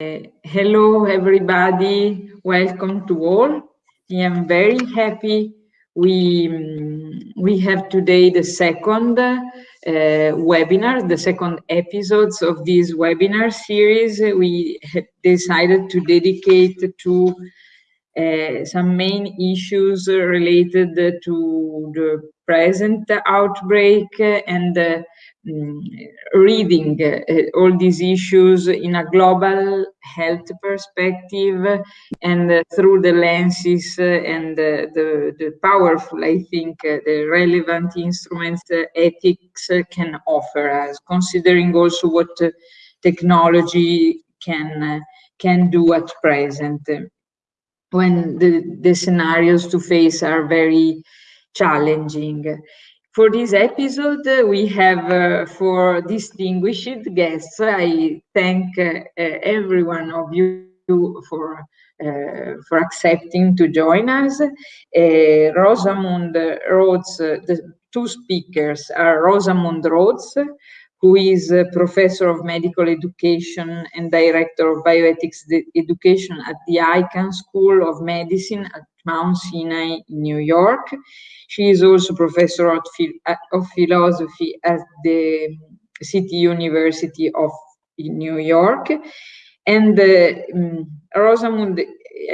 hello, everybody. Welcome to all. I am very happy. We, um, we have today the second uh, webinar, the second episodes of this webinar series. We decided to dedicate to uh, some main issues related to the present outbreak and uh, Mm, reading uh, all these issues in a global health perspective and uh, through the lenses uh, and uh, the, the powerful, I think, uh, the relevant instruments uh, ethics can offer us, considering also what technology can, can do at present when the, the scenarios to face are very challenging. For this episode, we have uh, four distinguished guests. I thank uh, every one of you for uh, for accepting to join us. Uh, Rosamund Rhodes, uh, the two speakers are Rosamund Rhodes, who is a professor of medical education and director of bioethics education at the Icahn School of Medicine at Mount Sinai in New York. She is also professor of, philosophy at the City University of New York. And uh, um, Rosamund,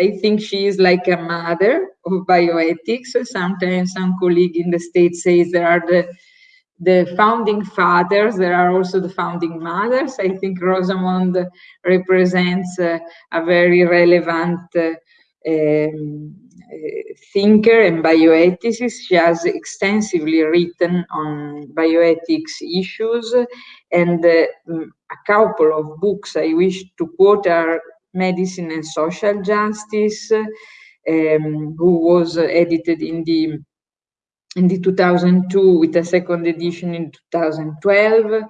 I think she is like a mother of bioethics. Sometimes some colleague in the States says there are the the founding fathers, there are also the founding mothers. I think Rosamund represents uh, a very relevant uh, um, thinker and bioethicist. She has extensively written on bioethics issues and uh, a couple of books I wish to quote are Medicine and Social Justice, um, who was edited in the in the 2002 with a second edition in 2012,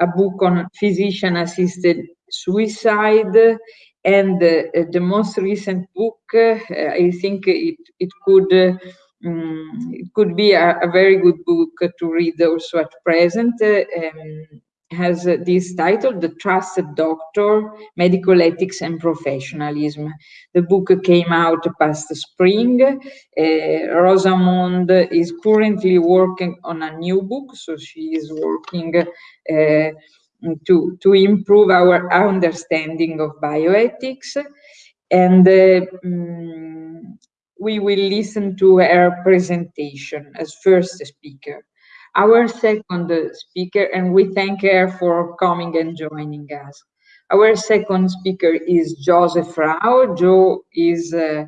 a book on physician-assisted suicide, and uh, the most recent book, uh, I think it, it could um, it could be a, a, very good book to read also at present. Um, has uh, this title, The Trusted Doctor, Medical Ethics and Professionalism. The book came out past spring. Uh, Rosamund is currently working on a new book, so she is working uh, to, to improve our understanding of bioethics. And um, we will listen to her presentation as first speaker our second speaker, and we thank her for coming and joining us. Our second speaker is Joseph Raho. Joe is uh,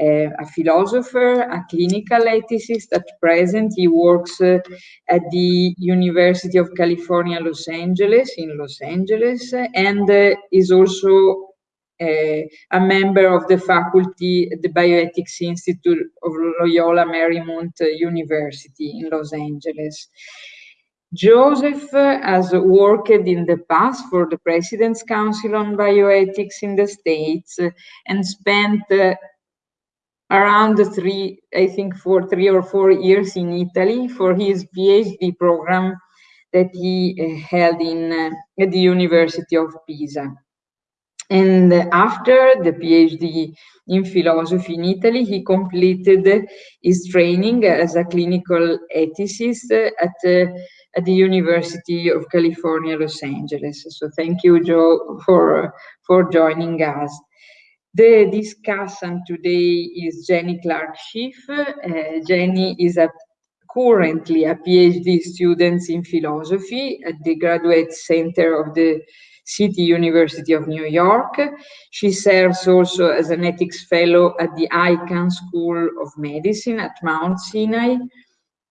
a philosopher, a clinical ethicist. At present, he works uh, at the University of California, Los Angeles, in Los Angeles, and uh, is also a member of the faculty at the Bioethics Institute of Loyola Marymount University in Los Angeles. Joseph has worked in the past for the President's Council on Bioethics in the States and spent uh, around three, I think for three or four years in Italy for his PhD program that he uh, held in uh, at the University of Pisa. And after the PhD in philosophy in Italy, he completed his training as a clinical ethicist at, uh, at the University of California, Los Angeles. So thank you, Joe, for, for joining us. The discussant today is Jenny Clark Schiff. Uh, Jenny is a, currently a PhD student in philosophy at the Graduate Center of the City University of New York. She serves also as an ethics fellow at the Icahn School of Medicine at Mount Sinai.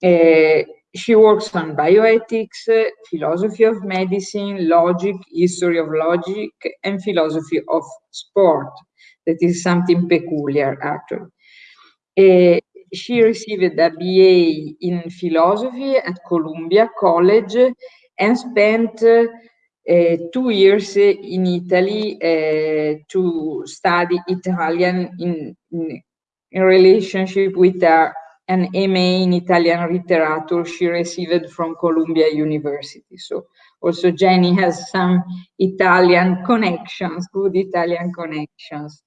Uh, she works on bioethics, uh, philosophy of medicine, logic, history of logic, and philosophy of sport. That is something peculiar, actually. Uh, she received a BA in philosophy at Columbia College and spent uh, two years in Italy uh, to study Italian in, in, in relationship with uh, an MA in Italian literature she received from Columbia University. So also Jenny has some Italian connections, good Italian connections.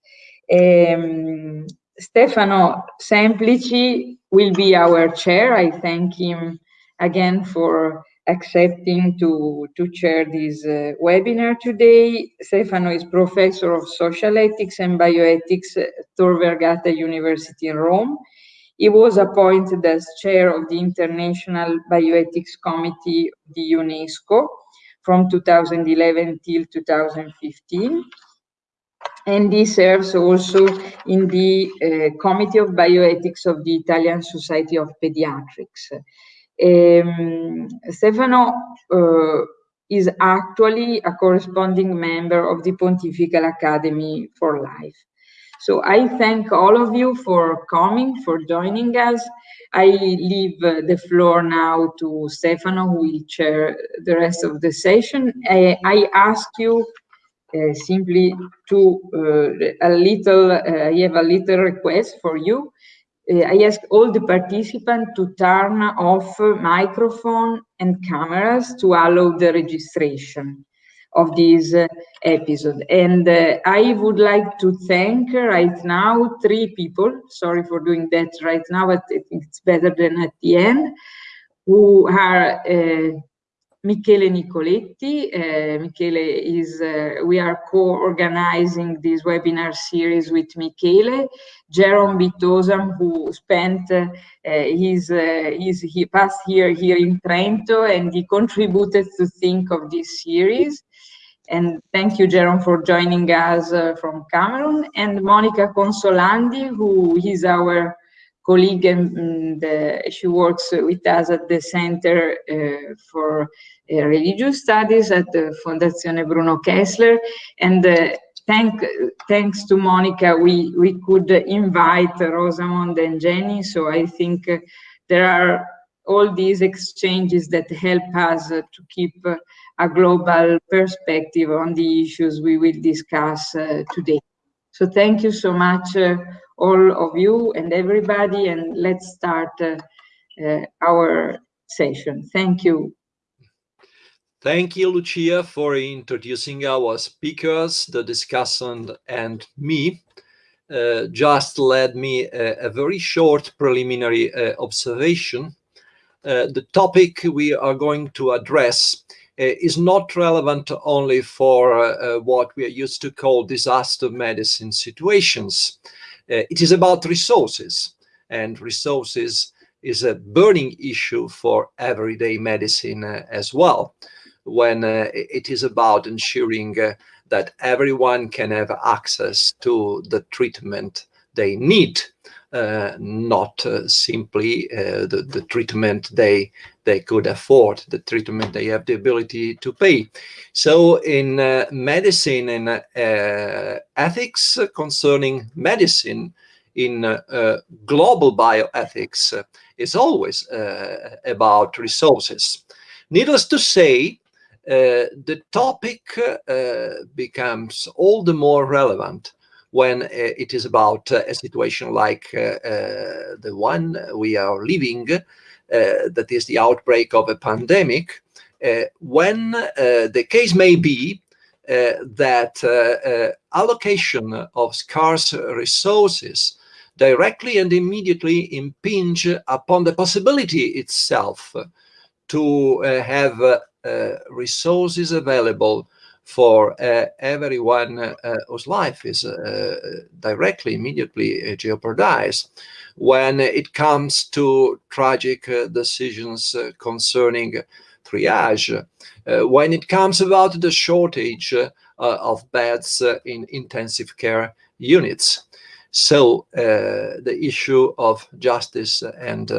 Um, Stefano Semplici will be our chair. I thank him again for accepting to, to chair this uh, webinar today. Stefano is professor of social ethics and bioethics at Tor Vergata University in Rome. He was appointed as chair of the International Bioethics Committee of the UNESCO from 2011 till 2015 and he serves also in the uh, Committee of Bioethics of the Italian Society of Pediatrics. Um, Stefano uh, is actually a corresponding member of the Pontifical Academy for Life. So I thank all of you for coming, for joining us. I leave uh, the floor now to Stefano, who will chair the rest of the session. I, I ask you uh, simply to uh, a little, uh, I have a little request for you. I ask all the participants to turn off microphone and cameras to allow the registration of this uh, episode. And uh, I would like to thank right now three people, sorry for doing that right now, but I think it's better than at the end, who are uh, Michele Nicoletti. Uh, Michele is, uh, we are co-organizing this webinar series with Michele. Jerome Bitosam, who spent uh, his, his, he past year here in Trento and he contributed to think of this series. And thank you, Jerome, for joining us uh, from Cameroon. And Monica Consolandi, who is our colleague and uh, she works with us at the Center uh, for uh, Religious Studies at the Fondazione Bruno Kessler. And thank, thanks to Monica, we, we could invite Rosamond and Jenny. So I think there are all these exchanges that help us to keep a global perspective on the issues we will discuss today. So thank you so much all of you and everybody, and let's start uh, uh, our session. Thank you. Thank you, Lucia, for introducing our speakers, the discussant, and me. Uh, just let me a, very short preliminary uh, observation. Uh, the topic we are going to address uh, is not relevant only for what we are used to call disaster medicine situations. Uh, it is about resources, and resources is a burning issue for everyday medicine uh, as well, when uh, it is about ensuring that everyone can have access to the treatment they need, uh, not uh, simply uh, the, the treatment they they could afford, the treatment they have the ability to pay. So in uh, medicine and uh, ethics concerning medicine, in uh, global bioethics, uh, is always uh, about resources. Needless to say, the topic becomes all the more relevant when uh, it is about uh, a situation like uh, the one we are living uh, that is the outbreak of a pandemic, uh, when uh, the case may be that allocation of scarce resources directly and immediately impinge upon the possibility itself to uh, have uh, resources available for uh, everyone whose life is directly, immediately jeopardized when it comes to tragic uh, decisions uh, concerning triage, uh, when it comes about the shortage of beds in intensive care units. So the issue of justice and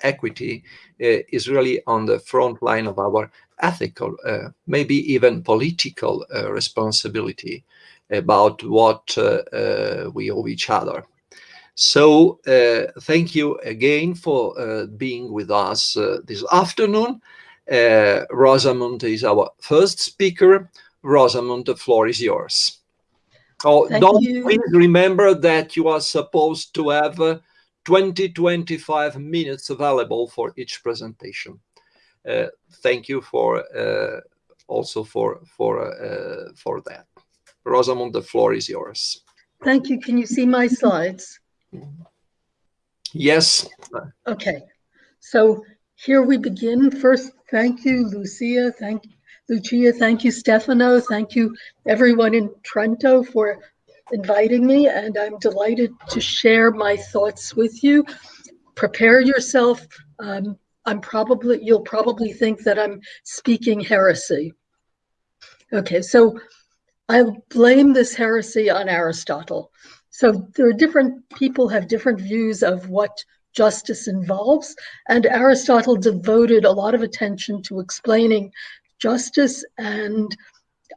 equity is really on the front line of our ethical, uh, maybe even political uh, responsibility about what uh, we owe each other. So uh, thank you again for uh, being with us uh, this afternoon. Uh, Rosamund is our first speaker. Rosamund, the floor is yours. Oh, thank don't you. please remember that you are supposed to have uh, 20, 25 minutes available for each presentation. Uh, thank you for also for for uh, for that. Rosamund, the floor is yours. Thank you. Can you see my slides? Yes. Okay. So here we begin. First, thank you, Lucia. Thank Lucia. Thank you, Stefano. Thank you, everyone in Trento for inviting me. And I'm delighted to share my thoughts with you. Prepare yourself. Um, I'm probably, you'll probably think that I'm speaking heresy. Okay, so I blame this heresy on Aristotle. So there are different people have different views of what justice involves, and Aristotle devoted a lot of attention to explaining justice, and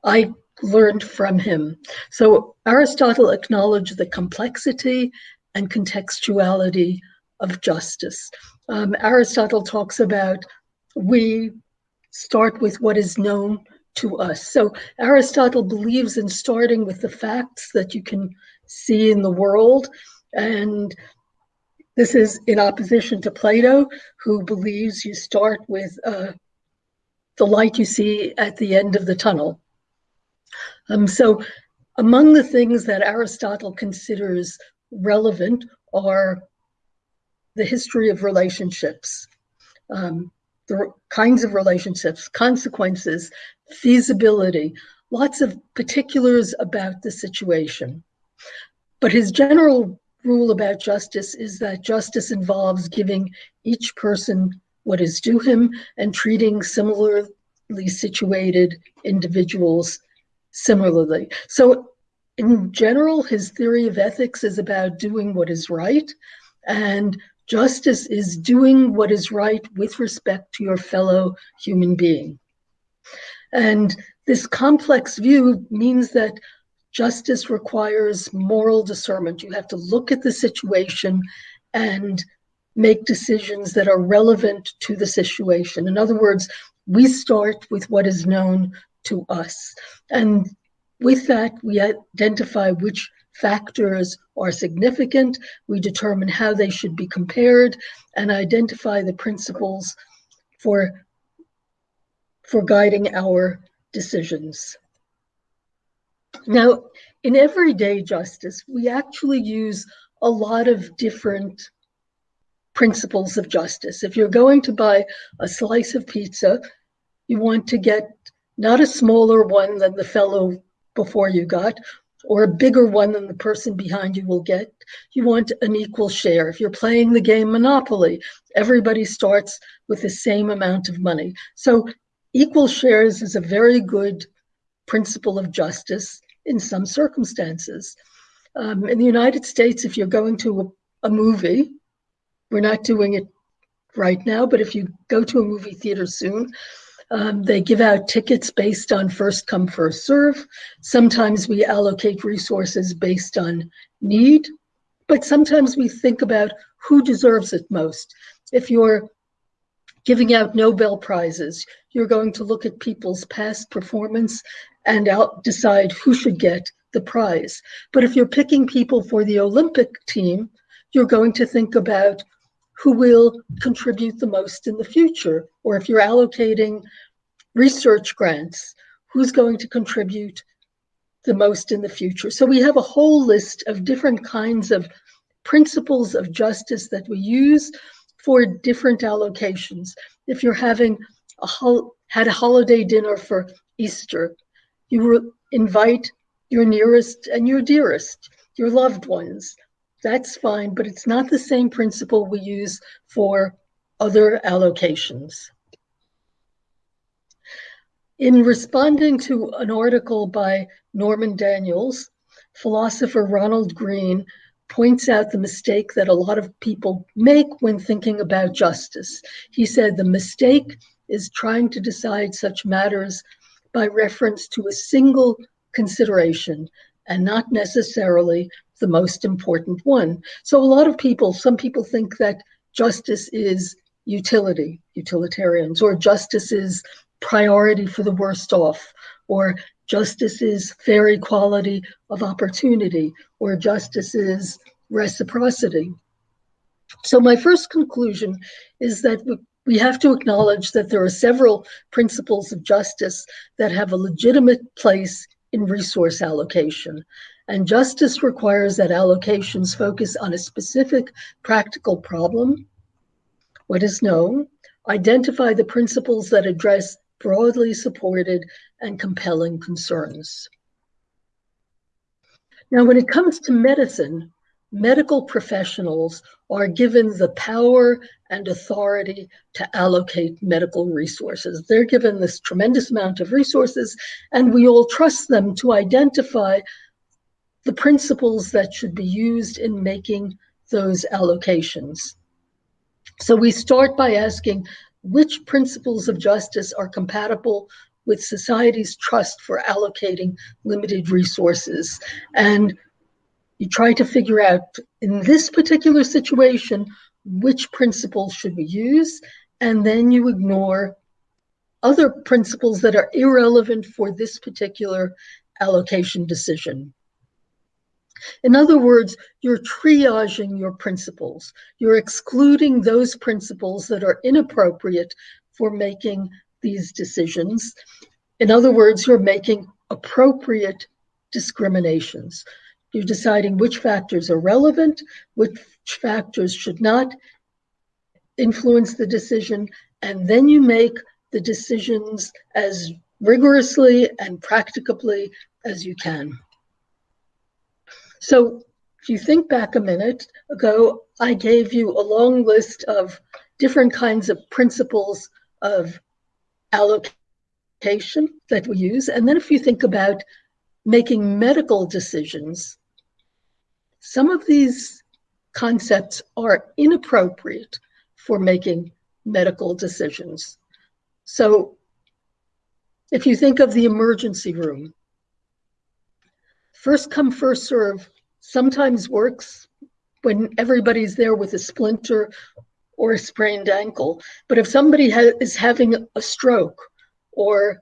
I learned from him. So Aristotle acknowledged the complexity and contextuality of justice. Um, Aristotle talks about we start with what is known to us. So Aristotle believes in starting with the facts that you can see in the world. And this is in opposition to Plato, who believes you start with uh, the light you see at the end of the tunnel. Um, so among the things that Aristotle considers relevant are the history of relationships, um, the kinds of relationships, consequences, feasibility, lots of particulars about the situation. But his general rule about justice is that justice involves giving each person what is due him and treating similarly situated individuals similarly. So in general, his theory of ethics is about doing what is right and justice is doing what is right with respect to your fellow human being. And this complex view means that justice requires moral discernment. You have to look at the situation and make decisions that are relevant to the situation. In other words, we start with what is known to us. And with that, we identify which factors are significant. We determine how they should be compared and identify the principles for for guiding our decisions. Now, in everyday justice, we actually use a lot of different principles of justice. If you're going to buy a slice of pizza, you want to get not a smaller one than the fellow before you got, or a bigger one than the person behind you will get. You want an equal share. If you're playing the game Monopoly, everybody starts with the same amount of money. So equal shares is a very good principle of justice in some circumstances. Um, in the United States, if you're going to a, a movie, we're not doing it right now, but if you go to a movie theater soon, um, they give out tickets based on first come, first serve. Sometimes we allocate resources based on need, but sometimes we think about who deserves it most. If you're giving out Nobel Prizes, you're going to look at people's past performance and out decide who should get the prize. But if you're picking people for the Olympic team, you're going to think about who will contribute the most in the future. Or if you're allocating research grants, who's going to contribute the most in the future. So we have a whole list of different kinds of principles of justice that we use for different allocations. If you're having a had a holiday dinner for Easter, you invite your nearest and your dearest, your loved ones. That's fine, but it's not the same principle we use for other allocations. In responding to an article by Norman Daniels, philosopher Ronald Green points out the mistake that a lot of people make when thinking about justice. He said the mistake is trying to decide such matters by reference to a single consideration and not necessarily the most important one. So a lot of people, some people think that justice is utility, utilitarians, or justice is priority for the worst off, or justice is fair equality of opportunity, or justice is reciprocity. So my first conclusion is that we have to acknowledge that there are several principles of justice that have a legitimate place in resource allocation. And justice requires that allocations focus on a specific practical problem, what is known, identify the principles that address broadly supported and compelling concerns. Now, when it comes to medicine, medical professionals are given the power and authority to allocate medical resources. They're given this tremendous amount of resources, and we all trust them to identify the principles that should be used in making those allocations. So we start by asking which principles of justice are compatible with society's trust for allocating limited resources. And you try to figure out in this particular situation which principles should we use, and then you ignore other principles that are irrelevant for this particular allocation decision. In other words, you're triaging your principles. You're excluding those principles that are inappropriate for making these decisions. In other words, you're making appropriate discriminations. You're deciding which factors are relevant, which factors should not influence the decision, and then you make the decisions as rigorously and practicably as you can. So if you think back a minute ago, I gave you a long list of different kinds of principles of allocation that we use. And then if you think about making medical decisions, some of these concepts are inappropriate for making medical decisions. So if you think of the emergency room, first come, first serve sometimes works when everybody's there with a splinter or a sprained ankle. But if somebody ha is having a stroke or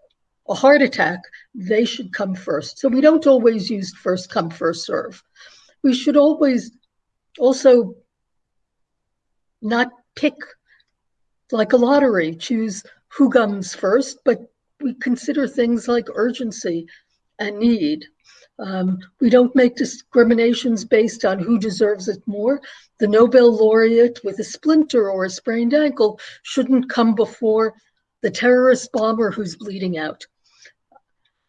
a heart attack, they should come first. So we don't always use first come, first serve. We should always also not pick like a lottery, choose who comes first, but we consider things like urgency and need. Um, we don't make discriminations based on who deserves it more. The Nobel laureate with a splinter or a sprained ankle shouldn't come before the terrorist bomber who's bleeding out.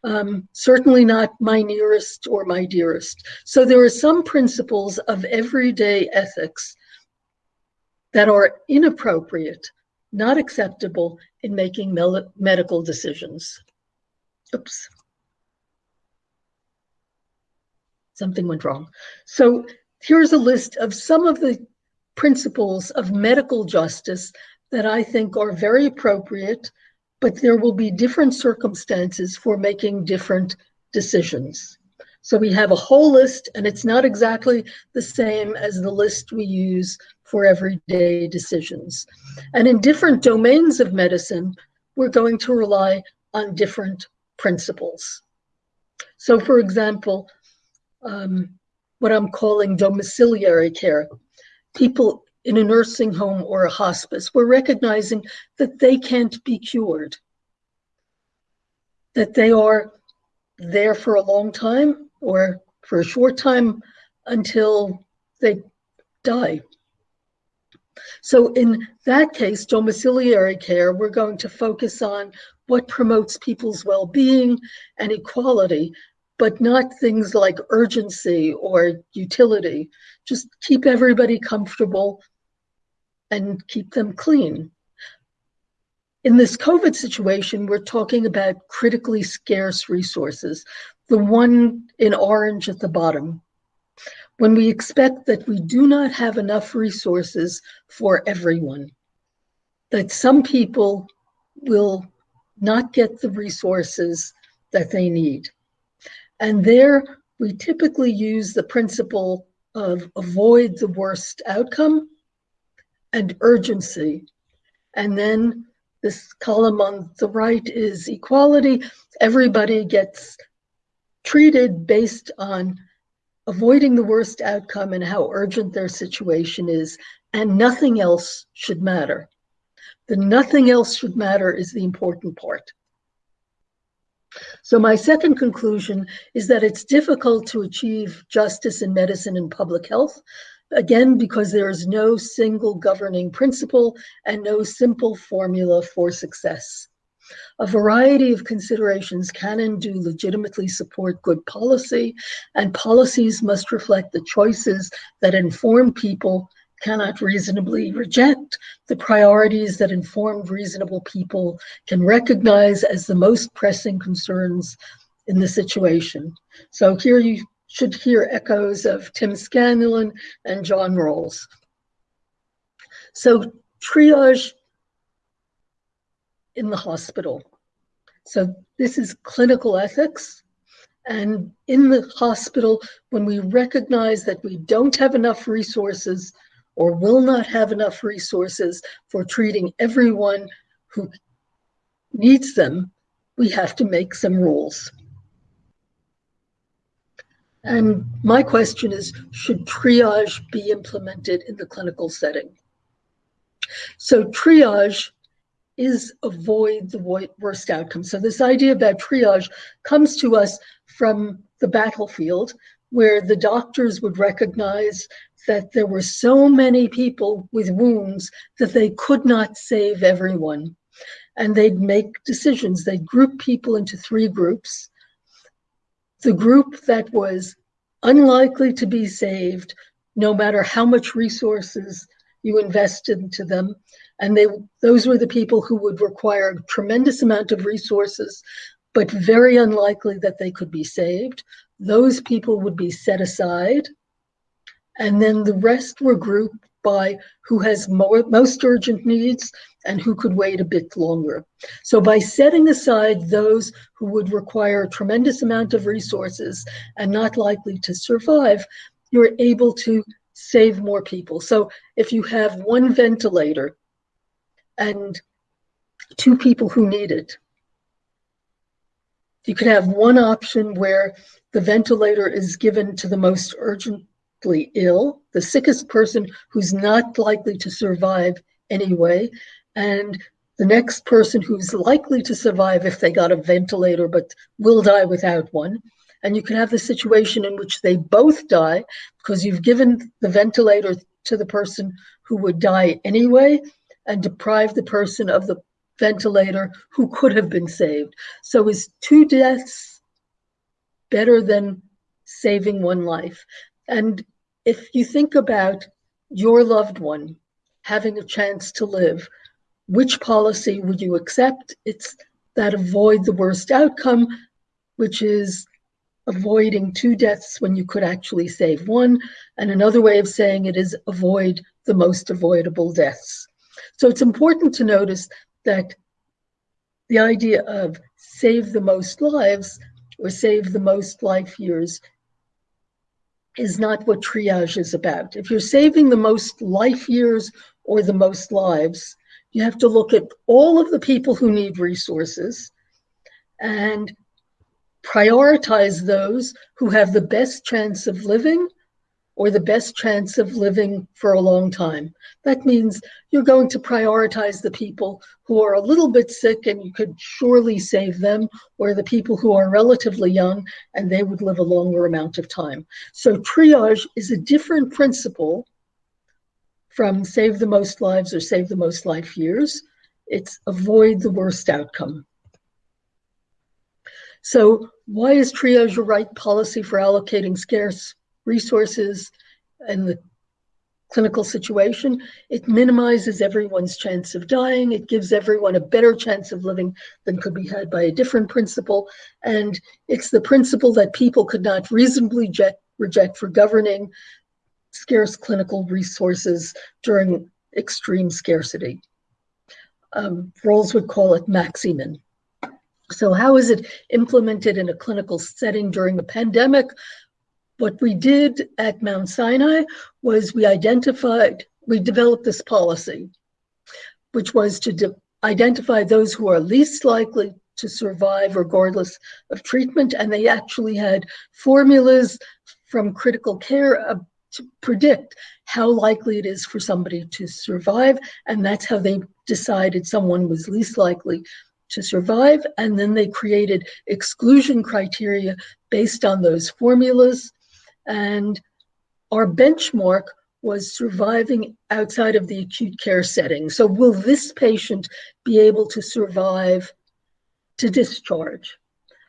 Um, certainly not my nearest or my dearest. So there are some principles of everyday ethics that are inappropriate, not acceptable in making medical decisions. Oops. Something went wrong. So here's a list of some of the principles of medical justice that I think are very appropriate, but there will be different circumstances for making different decisions. So we have a whole list, and it's not exactly the same as the list we use for everyday decisions. And in different domains of medicine, we're going to rely on different principles. So for example, um, what I'm calling domiciliary care. People in a nursing home or a hospice, we're recognizing that they can't be cured, that they are there for a long time or for a short time until they die. So in that case, domiciliary care, we're going to focus on what promotes people's well-being and equality but not things like urgency or utility. Just keep everybody comfortable and keep them clean. In this COVID situation, we're talking about critically scarce resources, the one in orange at the bottom. When we expect that we do not have enough resources for everyone, that some people will not get the resources that they need. And there we typically use the principle of avoid the worst outcome and urgency. And then this column on the right is equality. Everybody gets treated based on avoiding the worst outcome and how urgent their situation is, and nothing else should matter. The nothing else should matter is the important part. So my second conclusion is that it's difficult to achieve justice in medicine and public health, again, because there is no single governing principle and no simple formula for success. A variety of considerations can and do legitimately support good policy, and policies must reflect the choices that inform people cannot reasonably reject the priorities that informed reasonable people can recognize as the most pressing concerns in the situation. So here you should hear echoes of Tim Scanlon and John Rawls. So triage in the hospital. So this is clinical ethics. And in the hospital, when we recognize that we don't have enough resources or will not have enough resources for treating everyone who needs them, we have to make some rules. And my question is, should triage be implemented in the clinical setting? So triage is avoid the worst outcome. So this idea about triage comes to us from the battlefield where the doctors would recognize that there were so many people with wounds that they could not save everyone. And they'd make decisions. They'd group people into three groups. The group that was unlikely to be saved, no matter how much resources you invested into them. And they those were the people who would require a tremendous amount of resources, but very unlikely that they could be saved. Those people would be set aside and then the rest were grouped by who has more, most urgent needs and who could wait a bit longer. So by setting aside those who would require a tremendous amount of resources and not likely to survive, you're able to save more people. So if you have one ventilator and two people who need it, you could have one option where the ventilator is given to the most urgently ill, the sickest person who's not likely to survive anyway, and the next person who's likely to survive if they got a ventilator but will die without one. And you can have the situation in which they both die because you've given the ventilator to the person who would die anyway and deprive the person of the ventilator who could have been saved. So is two deaths better than saving one life? And if you think about your loved one having a chance to live, which policy would you accept? It's that avoid the worst outcome, which is avoiding two deaths when you could actually save one. And another way of saying it is avoid the most avoidable deaths. So it's important to notice that the idea of save the most lives or save the most life years is not what triage is about. If you're saving the most life years or the most lives, you have to look at all of the people who need resources and prioritize those who have the best chance of living or the best chance of living for a long time. That means you're going to prioritize the people who are a little bit sick and you could surely save them, or the people who are relatively young and they would live a longer amount of time. So triage is a different principle from save the most lives or save the most life years. It's avoid the worst outcome. So why is triage a right policy for allocating scarce resources and the clinical situation. It minimizes everyone's chance of dying. It gives everyone a better chance of living than could be had by a different principle. And it's the principle that people could not reasonably reject, for governing scarce clinical resources during extreme scarcity. Um, Rawls would call it maximin. So how is it implemented in a clinical setting during the pandemic? What we did at Mount Sinai was we identified, we developed this policy, which was to identify those who are least likely to survive regardless of treatment. And they actually had formulas from critical care uh, to predict how likely it is for somebody to survive. And that's how they decided someone was least likely to survive. And then they created exclusion criteria based on those formulas. And our benchmark was surviving outside of the acute care setting. So will this patient be able to survive to discharge?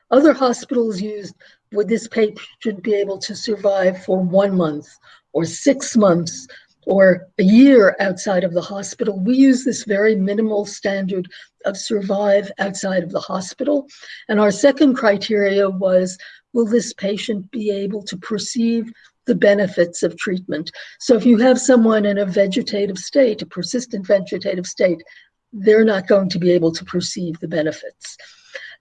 Other hospitals used, would this patient be able to survive for one month or six months or a year outside of the hospital? We use this very minimal standard of survive outside of the hospital. And our second criteria was, will this patient be able to perceive the benefits of treatment. So if you have someone in a vegetative state, a persistent vegetative state, they're not going to be able to perceive the benefits.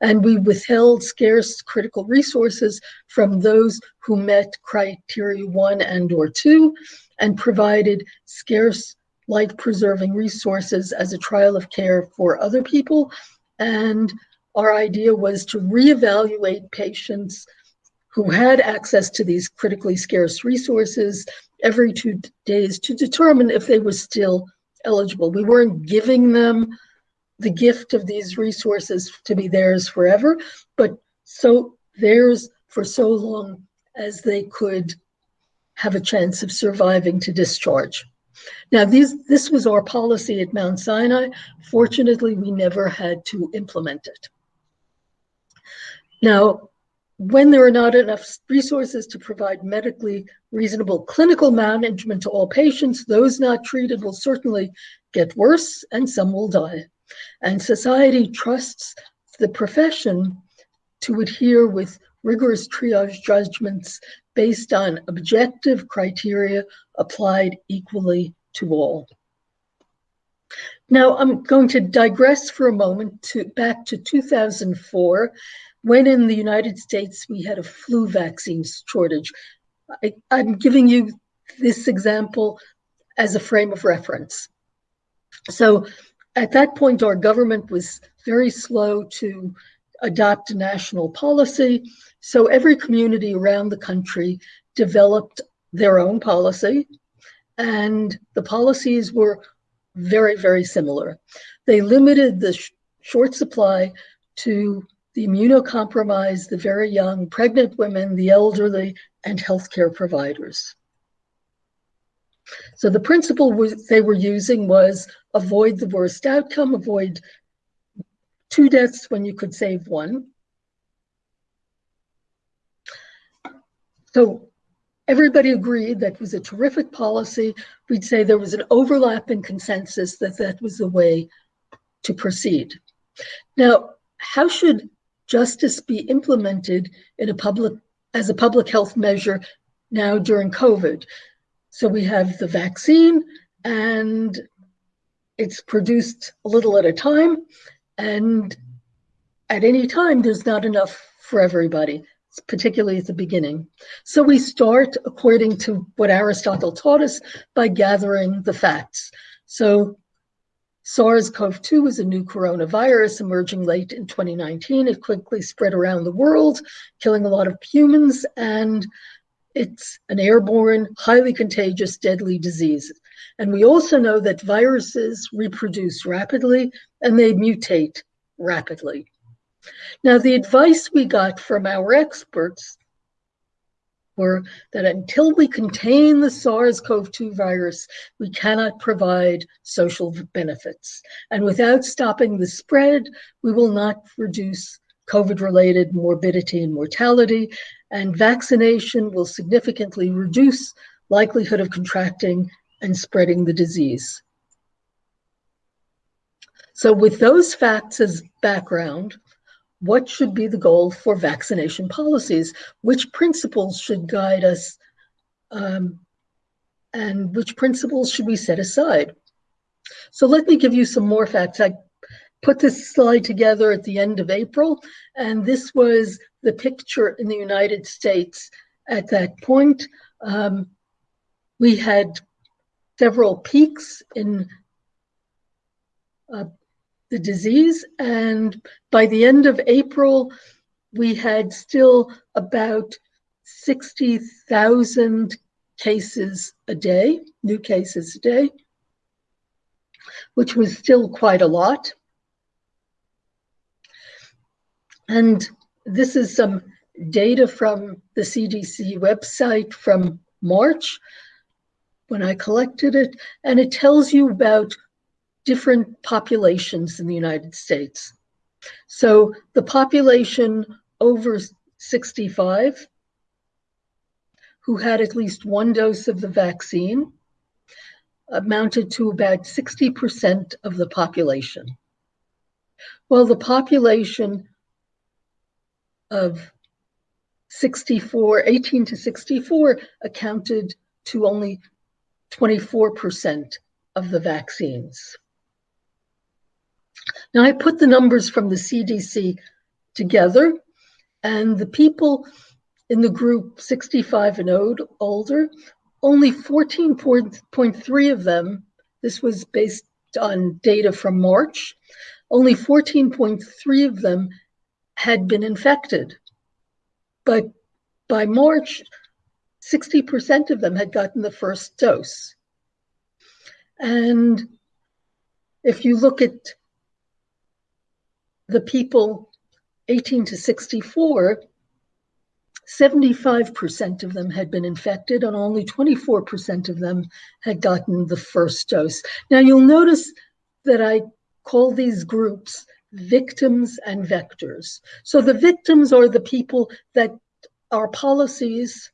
And we withheld scarce critical resources from those who met criteria one and or two and provided scarce life-preserving resources as a trial of care for other people. And our idea was to reevaluate patients who had access to these critically scarce resources every two days to determine if they were still eligible. We weren't giving them the gift of these resources to be theirs forever, but so theirs for so long as they could have a chance of surviving to discharge. Now, these, this was our policy at Mount Sinai. Fortunately, we never had to implement it. Now, when there are not enough resources to provide medically reasonable clinical management to all patients, those not treated will certainly get worse and some will die. And society trusts the profession to adhere with rigorous triage judgments based on objective criteria applied equally to all. Now, I'm going to digress for a moment to back to 2004 when in the United States we had a flu vaccine shortage. I, I'm giving you this example as a frame of reference. So at that point, our government was very slow to adopt a national policy. So every community around the country developed their own policy, and the policies were very, very similar. They limited the sh short supply to the immunocompromised, the very young, pregnant women, the elderly, and healthcare providers. So the principle they were using was avoid the worst outcome, avoid two deaths when you could save one. So everybody agreed that was a terrific policy. We'd say there was an overlap overlapping consensus that that was the way to proceed. Now, how should justice be implemented in a public as a public health measure now during COVID. So we have the vaccine and it's produced a little at a time and at any time there's not enough for everybody particularly at the beginning. So we start according to what Aristotle taught us by gathering the facts. So SARS-CoV-2 was a new coronavirus emerging late in 2019. It quickly spread around the world, killing a lot of humans, and it's an airborne, highly contagious, deadly disease. And we also know that viruses reproduce rapidly and they mutate rapidly. Now, the advice we got from our experts were that until we contain the SARS-CoV-2 virus, we cannot provide social benefits. And without stopping the spread, we will not reduce COVID-related morbidity and mortality, and vaccination will significantly reduce likelihood of contracting and spreading the disease. So with those facts as background, what should be the goal for vaccination policies? Which principles should guide us? Um, and which principles should we set aside? So let me give you some more facts. I put this slide together at the end of April, and this was the picture in the United States at that point. Um, we had several peaks in uh, the disease. And by the end of April, we had still about 60,000 cases a day, new cases a day, which was still quite a lot. And this is some data from the CDC website from March when I collected it, and it tells you about different populations in the United States. So the population over 65 who had at least one dose of the vaccine amounted to about 60% of the population. Well, the population of 64, 18 to 64 accounted to only 24% of the vaccines. Now, I put the numbers from the CDC together, and the people in the group 65 and older, only 14.3 of them, this was based on data from March, only 14.3 of them had been infected. But by March, 60% of them had gotten the first dose. And if you look at the people 18 to 64, 75% of them had been infected and only 24% of them had gotten the first dose. Now you'll notice that I call these groups victims and vectors. So the victims are the people that our policies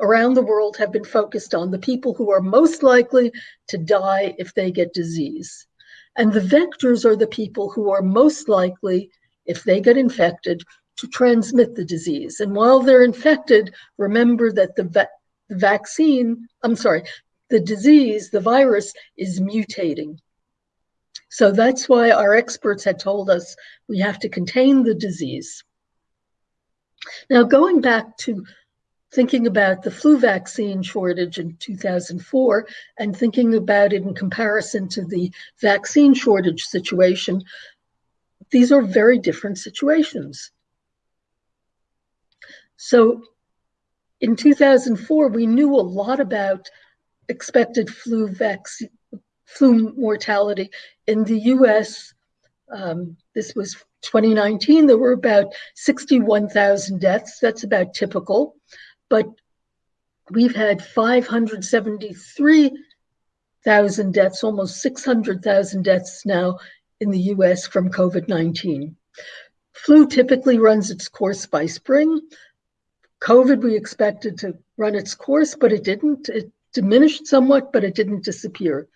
around the world have been focused on, the people who are most likely to die if they get disease. And the vectors are the people who are most likely, if they get infected, to transmit the disease. And while they're infected, remember that the, va the vaccine, I'm sorry, the disease, the virus is mutating. So that's why our experts had told us we have to contain the disease. Now, going back to thinking about the flu vaccine shortage in 2004 and thinking about it in comparison to the vaccine shortage situation, these are very different situations. So in 2004, we knew a lot about expected flu vaccine, flu mortality in the US. Um, this was 2019, there were about 61,000 deaths. That's about typical. But we've had 573,000 deaths, almost 600,000 deaths now in the US from COVID 19. Flu typically runs its course by spring. COVID, we expected to run its course, but it didn't. It diminished somewhat, but it didn't disappear.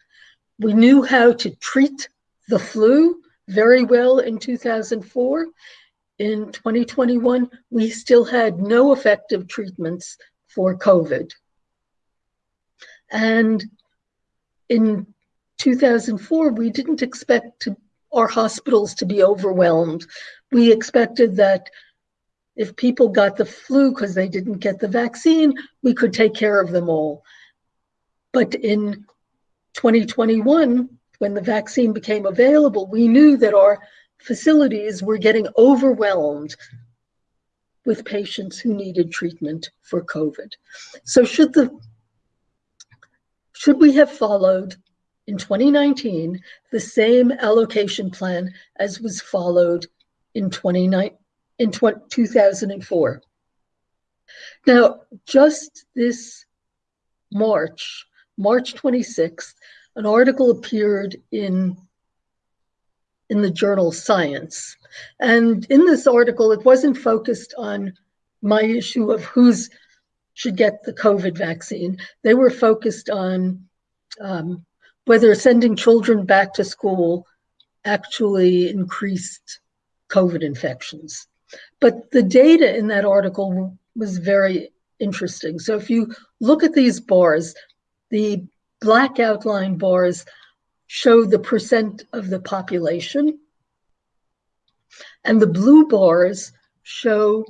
We knew how to treat the flu very well in 2004. In 2021, we still had no effective treatments for COVID. And in 2004, we didn't expect to, our hospitals to be overwhelmed. We expected that if people got the flu because they didn't get the vaccine, we could take care of them all. But in 2021, when the vaccine became available, we knew that our facilities were getting overwhelmed with patients who needed treatment for COVID. So should the should we have followed in 2019 the same allocation plan as was followed in 29 in 2004? Now, just this March, March 26th, an article appeared in in the journal Science. And in this article, it wasn't focused on my issue of who's should get the COVID vaccine. They were focused on um, whether sending children back to school actually increased COVID infections. But the data in that article was very interesting. So if you look at these bars, the black outline bars show the percent of the population. And the blue bars show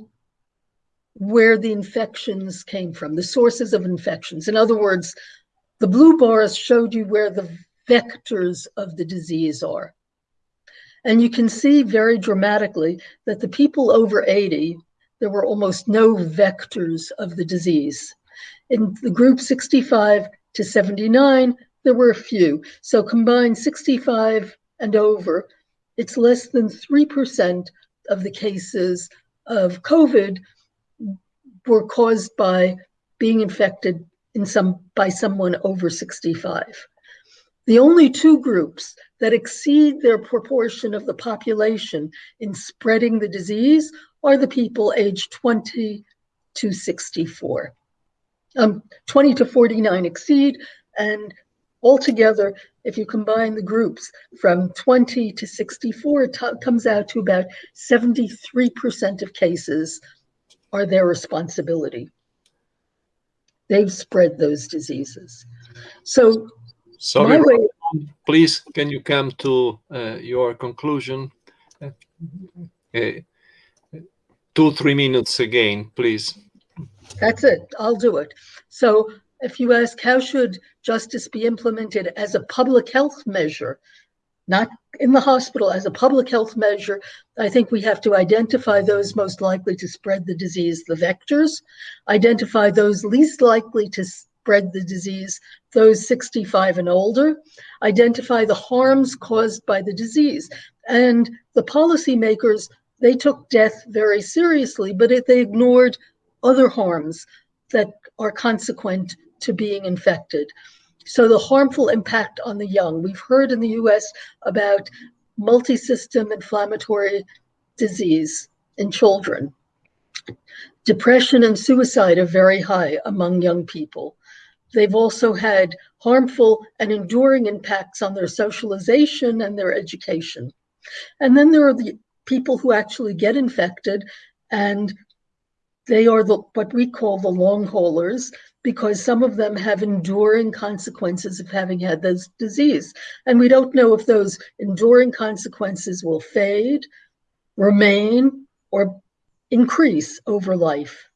where the infections came from, the sources of infections. In other words, the blue bars showed you where the vectors of the disease are. And you can see very dramatically that the people over 80, there were almost no vectors of the disease. In the group 65 to 79, there were a few. So combined 65 and over, it's less than 3% of the cases of COVID were caused by being infected in some by someone over 65. The only two groups that exceed their proportion of the population in spreading the disease are the people aged 20 to 64. Um, 20 to 49 exceed, and altogether, if you combine the groups from 20 to 64, it comes out to about 73% of cases are their responsibility. They've spread those diseases. So, sorry, way, please, can you come to uh, your conclusion? Uh, two, three minutes again, please. That's it. I'll do it. So if you ask how should justice be implemented as a public health measure, not in the hospital as a public health measure, I think we have to identify those most likely to spread the disease, the vectors, identify those least likely to spread the disease, those 65 and older, identify the harms caused by the disease. And the policymakers, they took death very seriously, but it, they ignored other harms that are consequent to being infected. So the harmful impact on the young. We've heard in the US about multi-system inflammatory disease in children. Depression and suicide are very high among young people. They've also had harmful and enduring impacts on their socialization and their education. And then there are the people who actually get infected and they are the, what we call the long haulers because some of them have enduring consequences of having had this disease. And we don't know if those enduring consequences will fade, remain, or increase over life.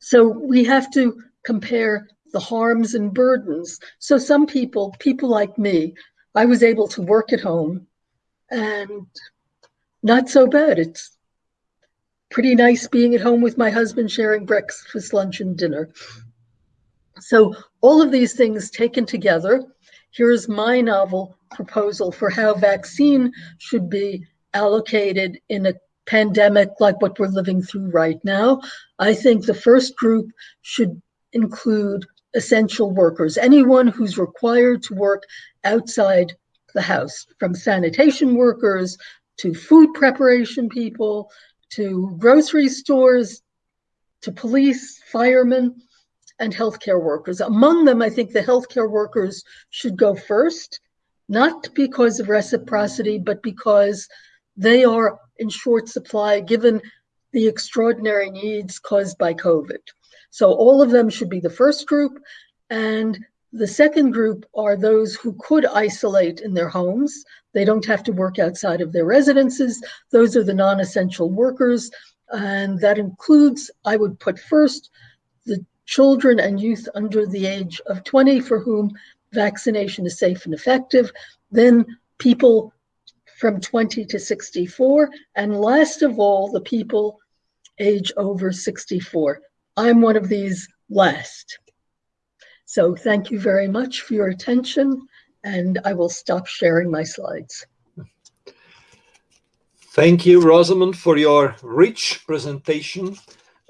So we have to compare the harms and burdens. So some people, people like me, I was able to work at home and not so bad. It's pretty nice being at home with my husband, sharing breakfast, lunch, and dinner. So, all of these things taken together, here's my novel proposal for how vaccine should be allocated in a pandemic like what we're living through right now. I think the first group should include essential workers, anyone who's required to work outside the house, from sanitation workers to food preparation people to grocery stores, to police, firemen, and healthcare workers. Among them, I think the healthcare workers should go first, not because of reciprocity, but because they are in short supply given the extraordinary needs caused by COVID. So all of them should be the first group. And the second group are those who could isolate in their homes. They don't have to work outside of their residences. Those are the non essential workers. And that includes, I would put first, the children and youth under the age of 20 for whom vaccination is safe and effective. Then people from 20 to 64. And last of all, the people age over 64. I'm one of these last. So thank you very much for your attention, and I will stop sharing my slides. Thank you, Rosamond, for your rich presentation.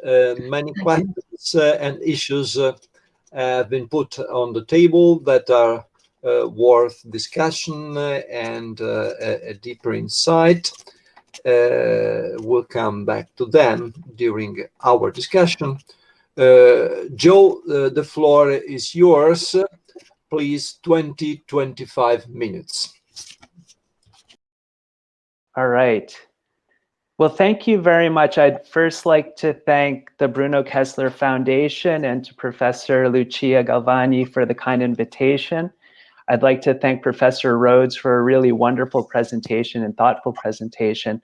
Uh, many thank questions uh, and issues uh, have been put on the table that are uh, worth discussion uh, and uh, a, a, deeper insight. we'll come back to them during our discussion. Uh, Joe, uh, the floor is yours. Please, 20, 25 minutes. All right. Well, thank you very much. I'd first like to thank the Bruno Kessler Foundation and to Professor Lucia Galvagni for the kind invitation. I'd like to thank Professor Rhodes for a really wonderful presentation and thoughtful presentation.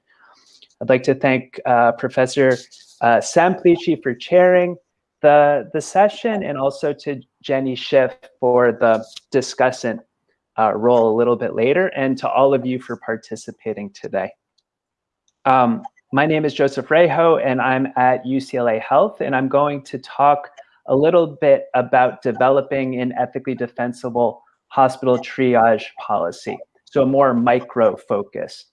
I'd like to thank uh, Professor uh, Semplici for chairing the, the session and also to Jenny Schiff for the discussant uh, role a little bit later and to all of you for participating today. Um, my name is Joseph Raho and I'm at UCLA Health and I'm going to talk a little bit about developing an ethically defensible hospital triage policy, so a more micro focus.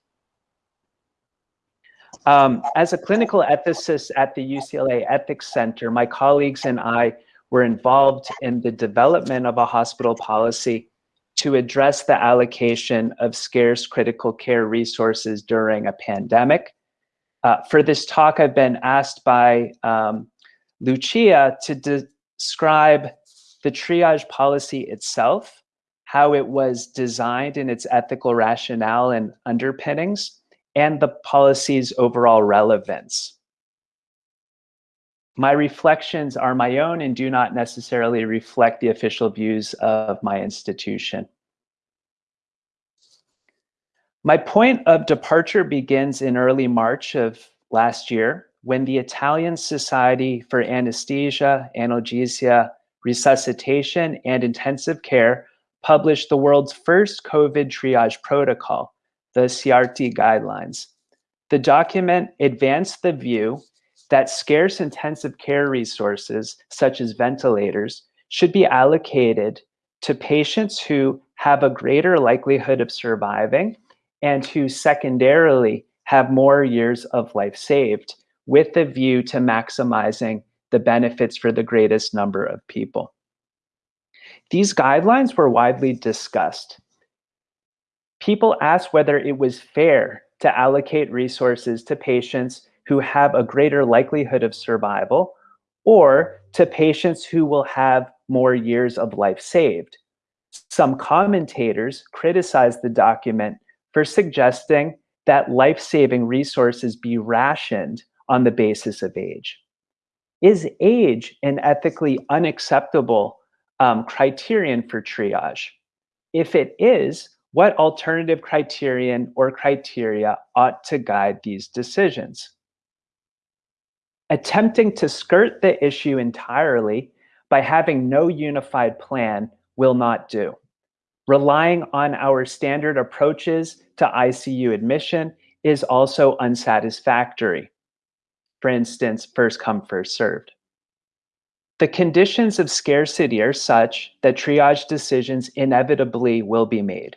Um, as a clinical ethicist at the UCLA Ethics Center, my colleagues and I were involved in the development of a hospital policy to address the allocation of scarce critical care resources during a pandemic. Uh, for this talk, I've been asked by um, Lucia to de describe the triage policy itself, how it was designed in its ethical rationale and underpinnings, and the policy's overall relevance. My reflections are my own and do not necessarily reflect the official views of my institution. My point of departure begins in early March of last year when the Italian Society for Anesthesia, Analgesia, Resuscitation, and Intensive Care published the world's first COVID triage protocol, the SIAARTI guidelines. The document advanced the view that scarce intensive care resources, such as ventilators, should be allocated to patients who have a greater likelihood of surviving and who secondarily have more years of life saved with a view to maximizing the benefits for the greatest number of people. These guidelines were widely discussed. People asked whether it was fair to allocate resources to patients who have a greater likelihood of survival or to patients who will have more years of life saved. Some commentators criticized the document for suggesting that life-saving resources be rationed on the basis of age. Is age an ethically unacceptable um, criterion for triage? If it is, what alternative criterion or criteria ought to guide these decisions? Attempting to skirt the issue entirely by having no unified plan will not do. Relying on our standard approaches to ICU admission is also unsatisfactory. For instance, first come, first served. The conditions of scarcity are such that triage decisions inevitably will be made.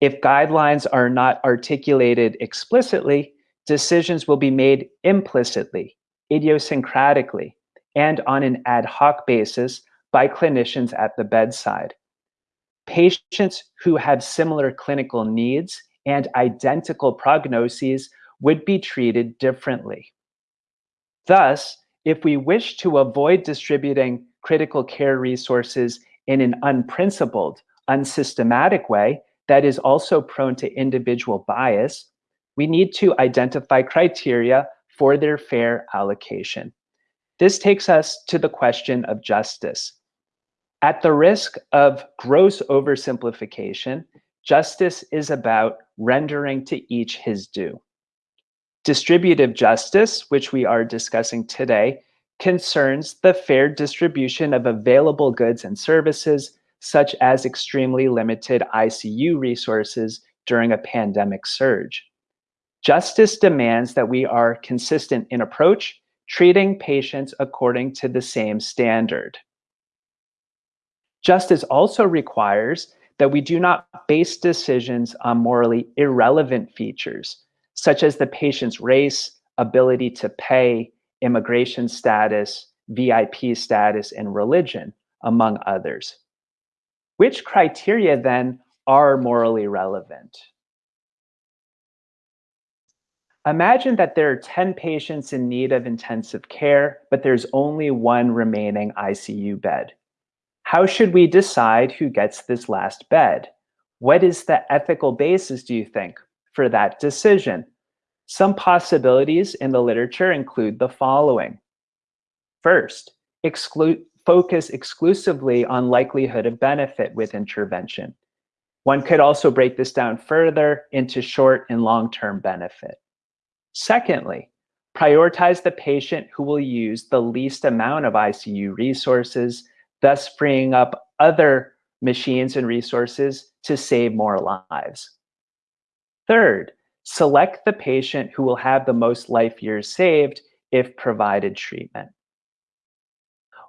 If guidelines are not articulated explicitly, decisions will be made implicitly, idiosyncratically, and on an ad hoc basis by clinicians at the bedside. Patients who have similar clinical needs and identical prognoses would be treated differently. Thus, if we wish to avoid distributing critical care resources in an unprincipled, unsystematic way that is also prone to individual bias, we need to identify criteria for their fair allocation. This takes us to the question of justice. At the risk of gross oversimplification, justice is about rendering to each his due. Distributive justice, which we are discussing today, concerns the fair distribution of available goods and services, such as extremely limited ICU resources during a pandemic surge. Justice demands that we are consistent in approach, treating patients according to the same standard. Justice also requires that we do not base decisions on morally irrelevant features, such as the patient's race, ability to pay, immigration status, VIP status, and religion, among others. Which criteria then are morally relevant? Imagine that there are 10 patients in need of intensive care, but there's only one remaining ICU bed. How should we decide who gets this last bed? What is the ethical basis, do you think, for that decision? Some possibilities in the literature include the following. First, exclude, focus exclusively on likelihood of benefit with intervention. One could also break this down further into short and long-term benefit. Secondly, prioritize the patient who will use the least amount of ICU resources thus freeing up other machines and resources to save more lives. Third, select the patient who will have the most life years saved if provided treatment.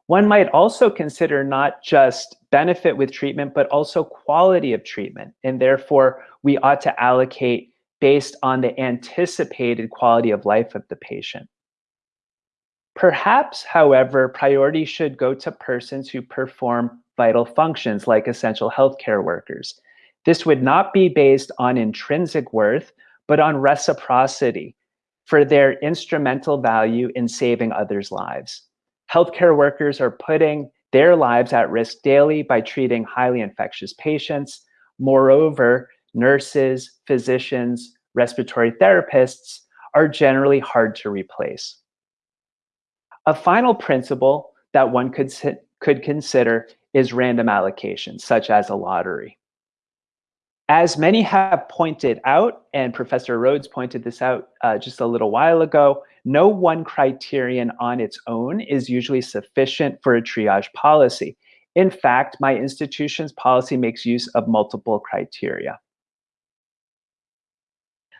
One might also consider not just benefit with treatment, but also quality of treatment. And therefore, we ought to allocate based on the anticipated quality of life of the patient. Perhaps, however, priority should go to persons who perform vital functions like essential healthcare workers. This would not be based on intrinsic worth, but on reciprocity for their instrumental value in saving others' lives. Healthcare workers are putting their lives at risk daily by treating highly infectious patients. Moreover, nurses, physicians, respiratory therapists are generally hard to replace. A final principle that one could, could consider is random allocation, such as a lottery. As many have pointed out, and Professor Rhodes pointed this out uh, just a little while ago, no one criterion on its own is usually sufficient for a triage policy. In fact, my institution's policy makes use of multiple criteria.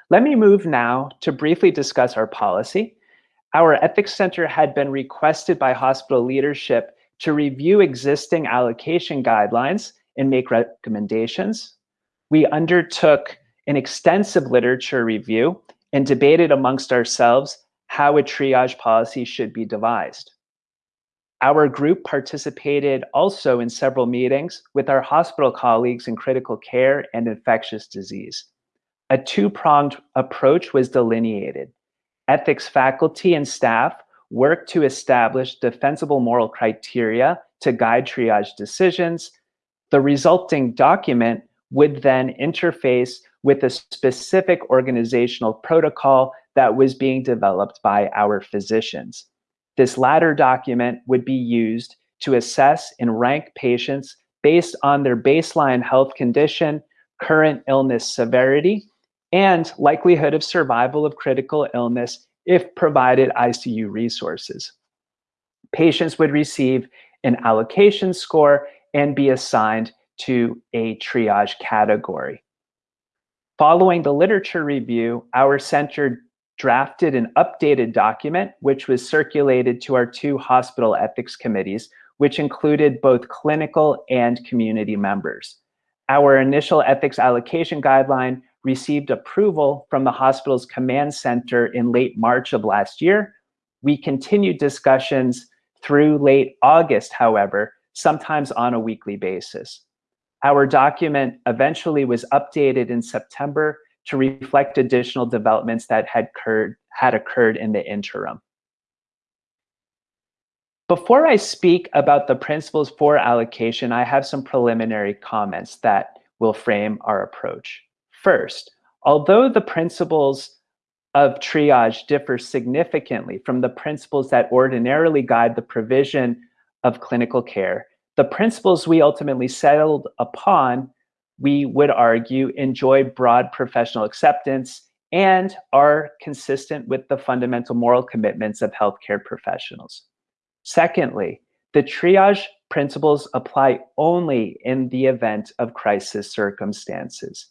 Let me move now to briefly discuss our policy. Our Ethics Center had been requested by hospital leadership to review existing allocation guidelines and make recommendations. We undertook an extensive literature review and debated amongst ourselves how a triage policy should be devised. Our group participated also in several meetings with our hospital colleagues in critical care and infectious disease. A two-pronged approach was delineated. Ethics faculty and staff worked to establish defensible moral criteria to guide triage decisions. The resulting document would then interface with a specific organizational protocol that was being developed by our physicians. This latter document would be used to assess and rank patients based on their baseline health condition, current illness severity, and likelihood of survival of critical illness if provided ICU resources. Patients would receive an allocation score and be assigned to a triage category. Following the literature review, our center drafted an updated document, which was circulated to our two hospital ethics committees, which included both clinical and community members. Our initial ethics allocation guideline received approval from the hospital's command center in late March of last year. We continued discussions through late August, however, sometimes on a weekly basis. Our document eventually was updated in September to reflect additional developments that had occurred, had occurred in the interim. Before I speak about the principles for allocation, I have some preliminary comments that will frame our approach. First, although the principles of triage differ significantly from the principles that ordinarily guide the provision of clinical care, the principles we ultimately settled upon, we would argue, enjoy broad professional acceptance and are consistent with the fundamental moral commitments of healthcare professionals. Secondly, the triage principles apply only in the event of crisis circumstances.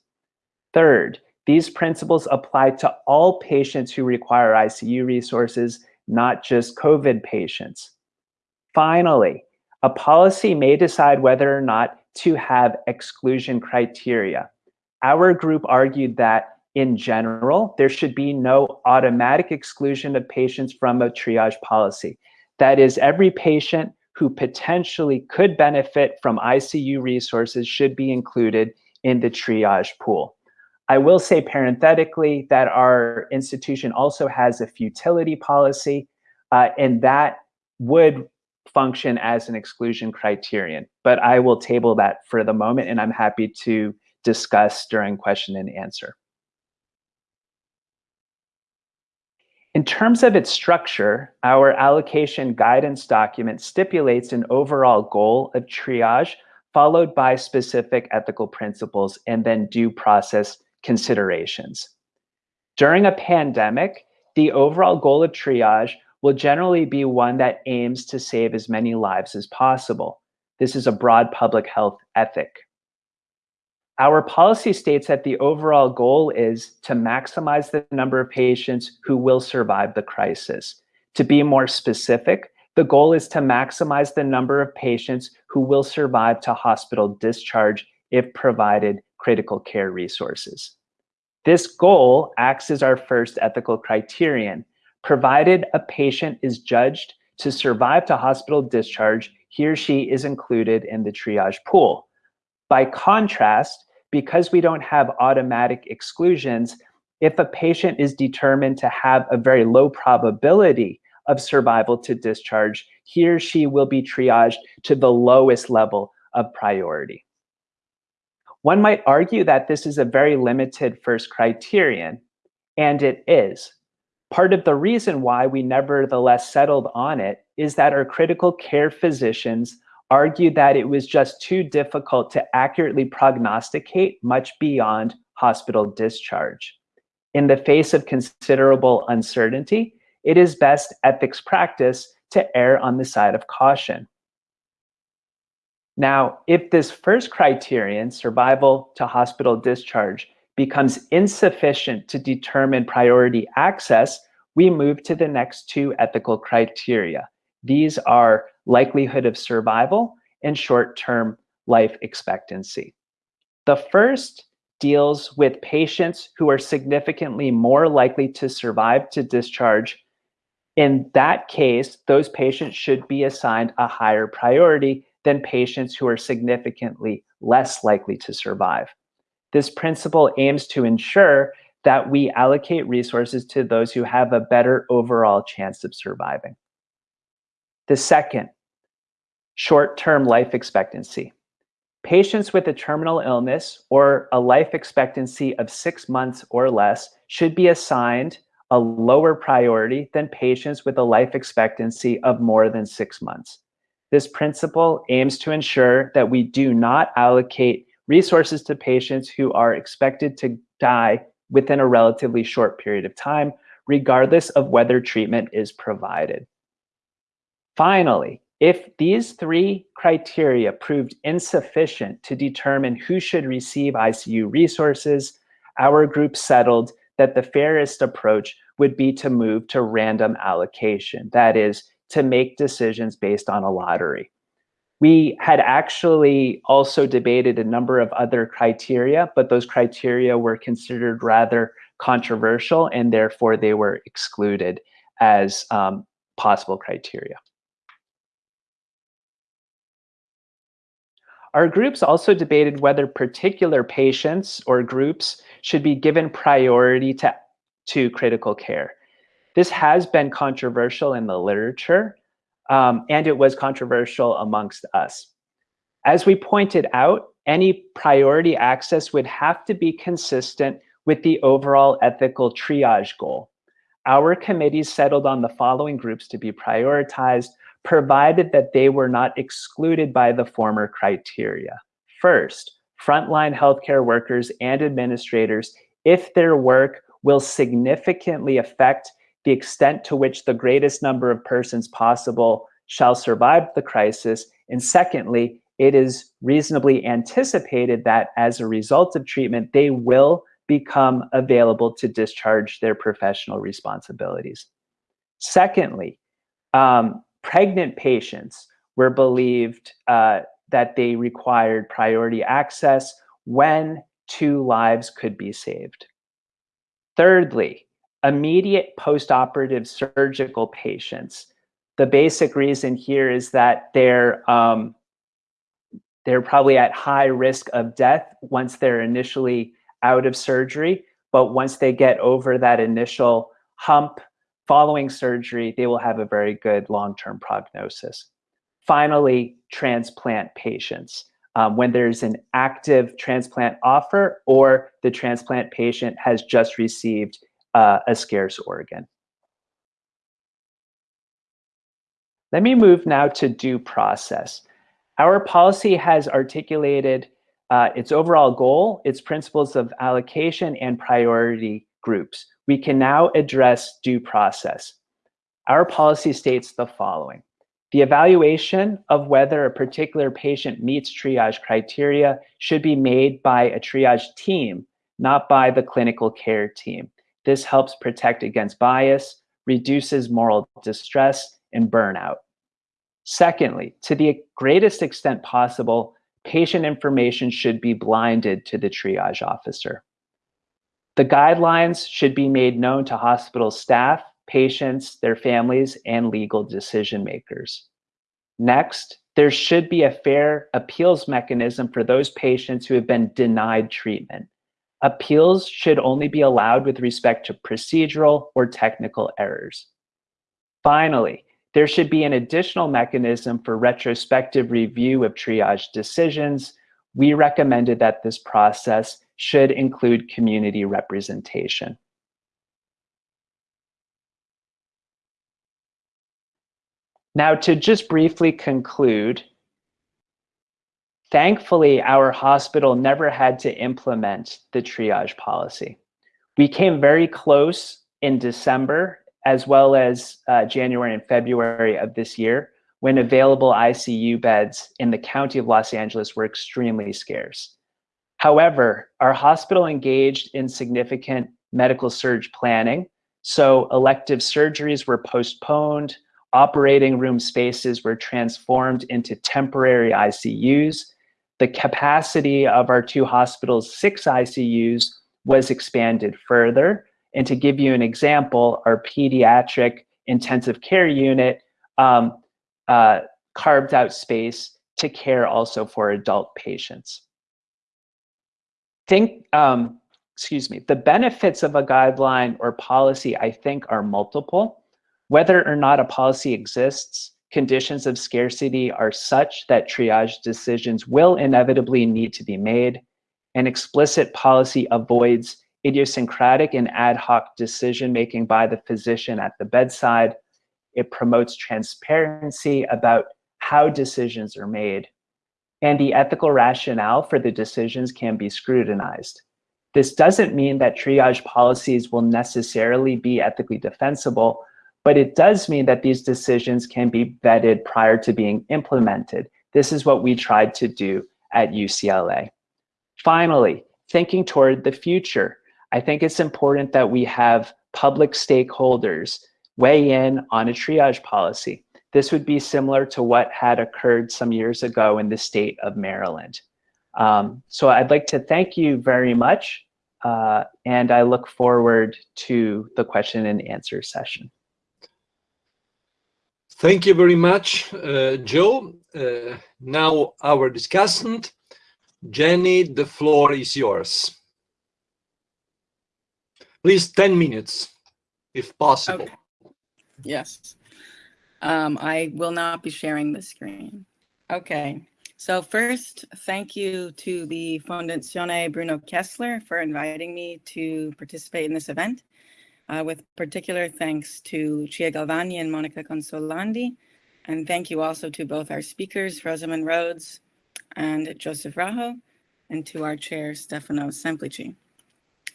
Third, these principles apply to all patients who require ICU resources, not just COVID patients. Finally, a policy may decide whether or not to have exclusion criteria. Our group argued that in general, there should be no automatic exclusion of patients from a triage policy. That is, every patient who potentially could benefit from ICU resources should be included in the triage pool. I will say parenthetically that our institution also has a futility policy, uh, and that would function as an exclusion criterion. But I will table that for the moment, and I'm happy to discuss during question and answer. In terms of its structure, our allocation guidance document stipulates an overall goal of triage, followed by specific ethical principles and then due process considerations. During a pandemic, the overall goal of triage will generally be one that aims to save as many lives as possible. This is a broad public health ethic. Our policy states that the overall goal is to maximize the number of patients who will survive the crisis. To be more specific, the goal is to maximize the number of patients who will survive to hospital discharge if provided critical care resources. This goal acts as our first ethical criterion. Provided a patient is judged to survive to hospital discharge, he or she is included in the triage pool. By contrast, because we don't have automatic exclusions, if a patient is determined to have a very low probability of survival to discharge, he or she will be triaged to the lowest level of priority. One might argue that this is a very limited first criterion, and it is. Part of the reason why we nevertheless settled on it is that our critical care physicians argued that it was just too difficult to accurately prognosticate much beyond hospital discharge. In the face of considerable uncertainty, it is best ethics practice to err on the side of caution. Now, if this first criterion, survival to hospital discharge, becomes insufficient to determine priority access, we move to the next two ethical criteria. These are likelihood of survival and short-term life expectancy. The first deals with patients who are significantly more likely to survive to discharge. In that case, those patients should be assigned a higher priority than patients who are significantly less likely to survive. This principle aims to ensure that we allocate resources to those who have a better overall chance of surviving. The second, short-term life expectancy. Patients with a terminal illness or a life expectancy of six months or less should be assigned a lower priority than patients with a life expectancy of more than six months. This principle aims to ensure that we do not allocate resources to patients who are expected to die within a relatively short period of time, regardless of whether treatment is provided. Finally, if these three criteria proved insufficient to determine who should receive ICU resources, our group settled that the fairest approach would be to move to random allocation. That is, to make decisions based on a lottery. We had actually also debated a number of other criteria, but those criteria were considered rather controversial and therefore they were excluded as um, possible criteria. Our groups also debated whether particular patients or groups should be given priority to, to critical care. This has been controversial in the literature, um, and it was controversial amongst us. As we pointed out, any priority access would have to be consistent with the overall ethical triage goal. Our committee settled on the following groups to be prioritized provided that they were not excluded by the former criteria. First, frontline healthcare workers and administrators, if their work will significantly affect the extent to which the greatest number of persons possible shall survive the crisis. And secondly, it is reasonably anticipated that as a result of treatment, they will become available to discharge their professional responsibilities. Secondly, um, pregnant patients were believed uh, that they required priority access when two lives could be saved. Thirdly, immediate postoperative surgical patients. The basic reason here is that they're um, they're probably at high risk of death once they're initially out of surgery, but once they get over that initial hump Following surgery, they will have a very good long-term prognosis. Finally, transplant patients. Um, when there's an active transplant offer or the transplant patient has just received uh, a scarce organ. Let me move now to due process. Our policy has articulated uh, its overall goal, its principles of allocation and priority groups we can now address due process. Our policy states the following. The evaluation of whether a particular patient meets triage criteria should be made by a triage team, not by the clinical care team. This helps protect against bias, reduces moral distress, and burnout. Secondly, to the greatest extent possible, patient information should be blinded to the triage officer. The guidelines should be made known to hospital staff, patients, their families, and legal decision makers. Next, there should be a fair appeals mechanism for those patients who have been denied treatment. Appeals should only be allowed with respect to procedural or technical errors. Finally, there should be an additional mechanism for retrospective review of triage decisions. We recommended that this process should include community representation. Now, to just briefly conclude, thankfully, our hospital never had to implement the triage policy. We came very close in December, as well as uh, January and February of this year, when available ICU beds in the county of Los Angeles were extremely scarce. However, our hospital engaged in significant medical surge planning, so elective surgeries were postponed, operating room spaces were transformed into temporary ICUs. The capacity of our two hospitals' six ICUs was expanded further. And to give you an example, our pediatric intensive care unit um, uh, carved out space to care also for adult patients. Think, um, excuse me, the benefits of a guideline or policy, I think, are multiple. Whether or not a policy exists, conditions of scarcity are such that triage decisions will inevitably need to be made. An explicit policy avoids idiosyncratic and ad hoc decision making by the physician at the bedside. It promotes transparency about how decisions are made. And the ethical rationale for the decisions can be scrutinized. This doesn't mean that triage policies will necessarily be ethically defensible, but it does mean that these decisions can be vetted prior to being implemented. This is what we tried to do at UCLA. Finally, thinking toward the future, I think it's important that we have public stakeholders weigh in on a triage policy. This would be similar to what had occurred some years ago in the state of Maryland. Um, so I'd like to thank you very much, uh, and I look forward to the question and answer session. Thank you very much, uh, Joe. Uh, now our discussant, Jenny, the floor is yours. Please, 10 minutes, if possible. Okay. Yes. Um, I will not be sharing the screen. Okay. So first, thank you to the Fondazione Bruno Kessler for inviting me to participate in this event uh, with particular thanks to Lucia Galvagni and Monica Consolandi. And thank you also to both our speakers, Rosamond Rhodes and Joseph Raho, and to our chair, Stefano Semplici.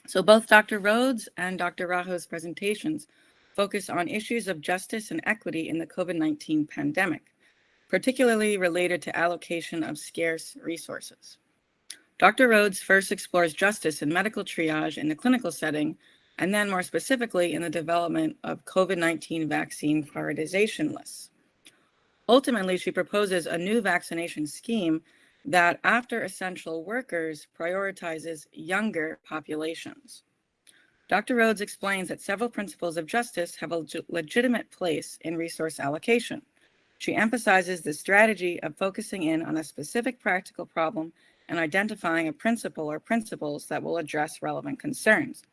So both Dr. Rhodes and Dr. Raho's presentations focus on issues of justice and equity in the COVID-19 pandemic, particularly related to allocation of scarce resources. Dr. Rhodes first explores justice in medical triage in the clinical setting and then more specifically in the development of COVID-19 vaccine prioritization lists. Ultimately, she proposes a new vaccination scheme that after essential workers prioritizes younger populations. Dr. Rhodes explains that several principles of justice have a legitimate place in resource allocation. She emphasizes the strategy of focusing in on a specific practical problem and identifying a principle or principles that will address relevant concerns.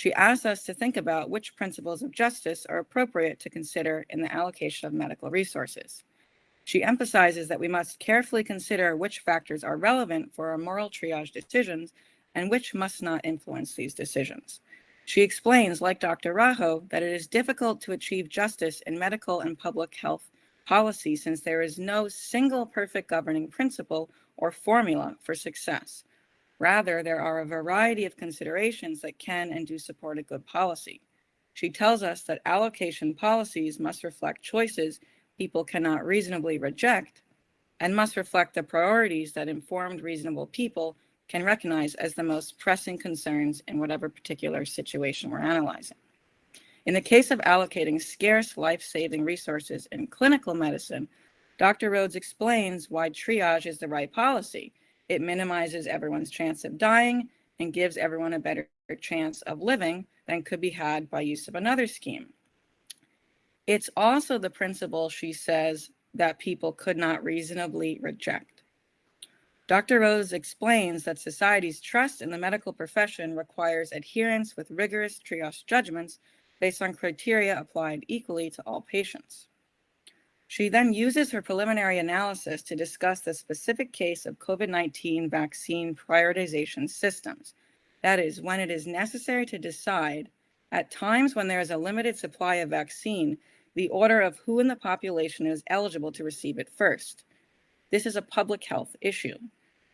She asks us to think about which principles of justice are appropriate to consider in the allocation of medical resources. She emphasizes that we must carefully consider which factors are relevant for our moral triage decisions and which must not influence these decisions. She explains, like Dr. Raho, that it is difficult to achieve justice in medical and public health policy since there is no single perfect governing principle or formula for success. Rather, there are a variety of considerations that can and do support a good policy. She tells us that allocation policies must reflect choices people cannot reasonably reject and must reflect the priorities that informed reasonable people can recognize as the most pressing concerns in whatever particular situation we're analyzing. In the case of allocating scarce life-saving resources in clinical medicine, Dr. Rhodes explains why triage is the right policy. It minimizes everyone's chance of dying and gives everyone a better chance of living than could be had by use of another scheme. It's also the principle, she says, that people could not reasonably reject. Dr. Rose explains that society's trust in the medical profession requires adherence with rigorous triage judgments based on criteria applied equally to all patients. She then uses her preliminary analysis to discuss the specific case of COVID-19 vaccine prioritization systems. That is, when it is necessary to decide at times when there is a limited supply of vaccine, the order of who in the population is eligible to receive it first. This is a public health issue.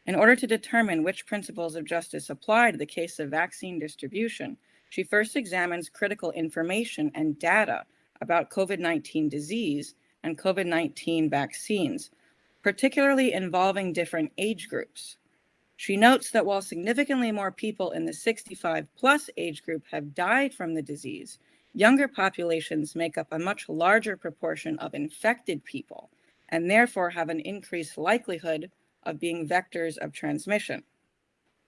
In order to determine which principles of justice apply to the case of vaccine distribution, she first examines critical information and data about COVID-19 disease and COVID-19 vaccines, particularly involving different age groups. She notes that while significantly more people in the 65 plus age group have died from the disease, younger populations make up a much larger proportion of infected people and therefore have an increased likelihood of being vectors of transmission.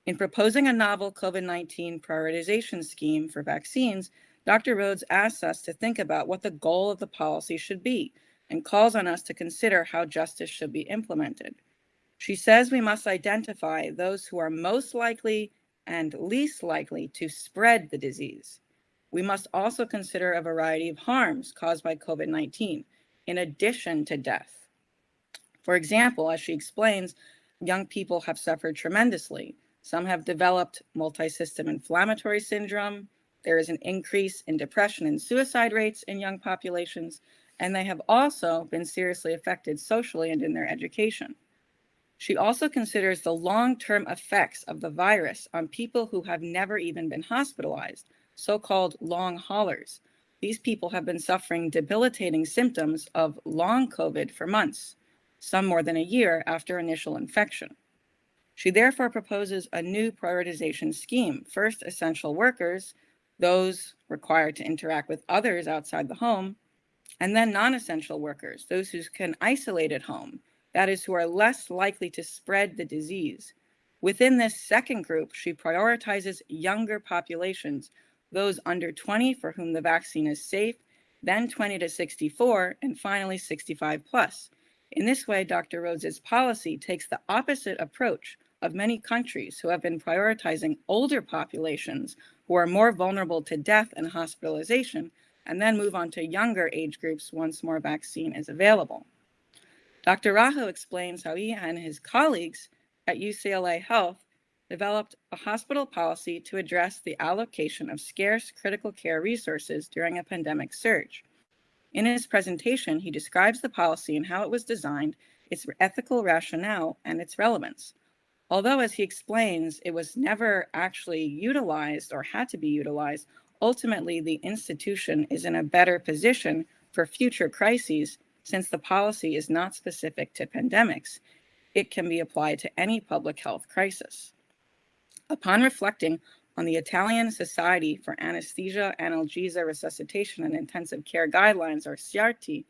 In proposing a novel COVID-19 prioritization scheme for vaccines, Dr. Rhodes asks us to think about what the goal of the policy should be and calls on us to consider how justice should be implemented. She says we must identify those who are most likely and least likely to spread the disease. We must also consider a variety of harms caused by COVID-19, in addition to death. For example, as she explains, young people have suffered tremendously. Some have developed multi-system inflammatory syndrome. There is an increase in depression and suicide rates in young populations, and they have also been seriously affected socially and in their education. She also considers the long-term effects of the virus on people who have never even been hospitalized, so-called long haulers. These people have been suffering debilitating symptoms of long COVID for months some more than a year after initial infection. She therefore proposes a new prioritization scheme. First, essential workers, those required to interact with others outside the home, and then non-essential workers, those who can isolate at home, that is, who are less likely to spread the disease. Within this second group, she prioritizes younger populations, those under 20 for whom the vaccine is safe, then 20 to 64, and finally 65 plus. In this way, Dr. Rhodes's policy takes the opposite approach of many countries who have been prioritizing older populations who are more vulnerable to death and hospitalization, and then move on to younger age groups once more vaccine is available. Dr. Raho explains how he and his colleagues at UCLA Health developed a hospital policy to address the allocation of scarce critical care resources during a pandemic surge. In his presentation, he describes the policy and how it was designed, its ethical rationale, and its relevance. Although, as he explains, it was never actually utilized or had to be utilized, ultimately the institution is in a better position for future crises since the policy is not specific to pandemics. It can be applied to any public health crisis. Upon reflecting on the Italian Society for Anesthesia, Analgesia, Resuscitation, and Intensive Care Guidelines, or SIAARTI,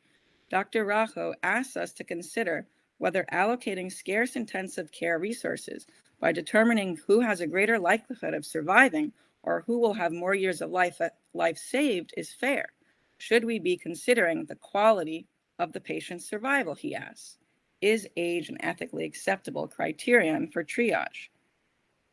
Dr. Raho asks us to consider whether allocating scarce intensive care resources by determining who has a greater likelihood of surviving or who will have more years of life, uh, life saved is fair. Should we be considering the quality of the patient's survival, he asks. Is age an ethically acceptable criterion for triage?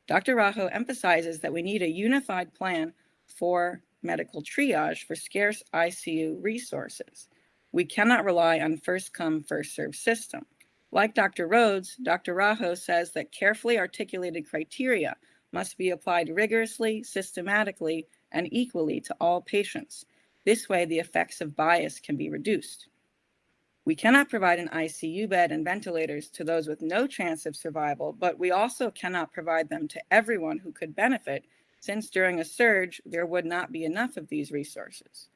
Dr. Raho emphasizes that we need a unified plan for medical triage for scarce ICU resources. We cannot rely on first come, first served system. Like Dr. Rhodes, Dr. Raho says that carefully articulated criteria must be applied rigorously, systematically, and equally to all patients. This way, the effects of bias can be reduced. We cannot provide an ICU bed and ventilators to those with no chance of survival, but we also cannot provide them to everyone who could benefit, since during a surge, there would not be enough of these resources.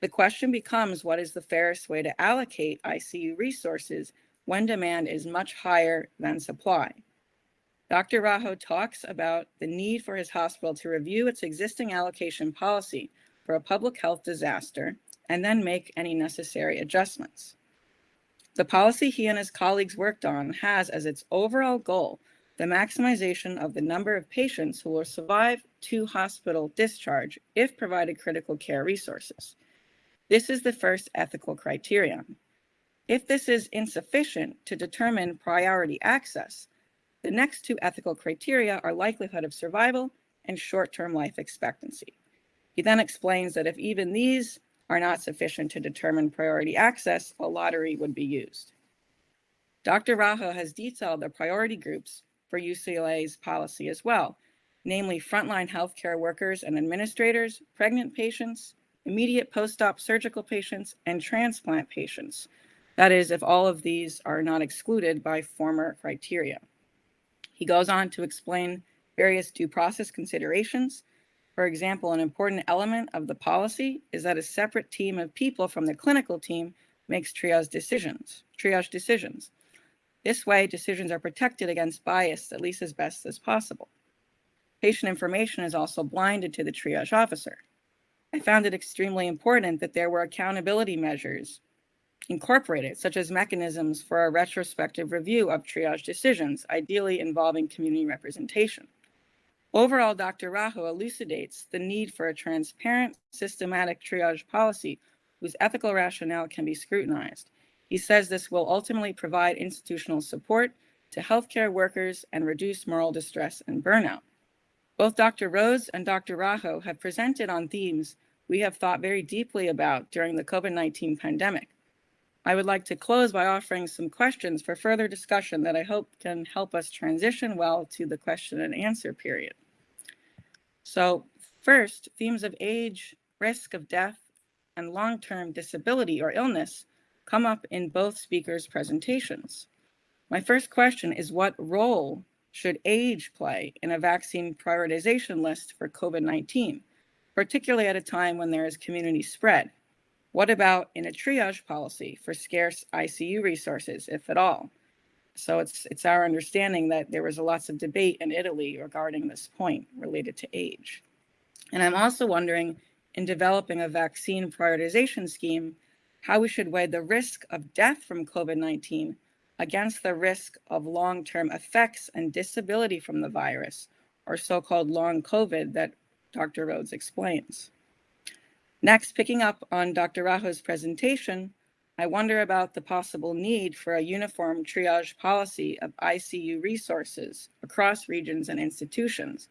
The question becomes what is the fairest way to allocate ICU resources when demand is much higher than supply? Dr. Raho talks about the need for his hospital to review its existing allocation policy for a public health disaster and then make any necessary adjustments. The policy he and his colleagues worked on has as its overall goal the maximization of the number of patients who will survive to hospital discharge if provided critical care resources. This is the first ethical criterion. If this is insufficient to determine priority access, the next two ethical criteria are likelihood of survival and short-term life expectancy. He then explains that if even these are not sufficient to determine priority access, a lottery would be used. Dr. Raho has detailed the priority groups for UCLA's policy as well, namely frontline healthcare workers and administrators, pregnant patients, immediate post-op surgical patients, and transplant patients. That is, if all of these are not excluded by former criteria. He goes on to explain various due process considerations. For example, an important element of the policy is that a separate team of people from the clinical team makes triage decisions, triage decisions. This way, decisions are protected against bias at least as best as possible. Patient information is also blinded to the triage officer. I found it extremely important that there were accountability measures incorporated, such as mechanisms for a retrospective review of triage decisions, ideally involving community representation. Overall, Dr. Raho elucidates the need for a transparent, systematic triage policy whose ethical rationale can be scrutinized. He says this will ultimately provide institutional support to healthcare workers and reduce moral distress and burnout. Both Dr. Rhodes and Dr. Raho have presented on themes we have thought very deeply about during the COVID-19 pandemic. I would like to close by offering some questions for further discussion that I hope can help us transition well to the question and answer period. So first, themes of age, risk of death, and long-term disability or illness come up in both speakers' presentations. My first question is what role should age play in a vaccine prioritization list for COVID-19, particularly at a time when there is community spread? What about in a triage policy for scarce ICU resources, if at all? So it's, it's our understanding that there was a lots of debate in Italy regarding this point related to age. And I'm also wondering, in developing a vaccine prioritization scheme, how we should weigh the risk of death from COVID-19 against the risk of long-term effects and disability from the virus, or so-called long COVID that Dr. Rhodes explains. Next, picking up on Dr. Raho's presentation, I wonder about the possible need for a uniform triage policy of ICU resources across regions and institutions.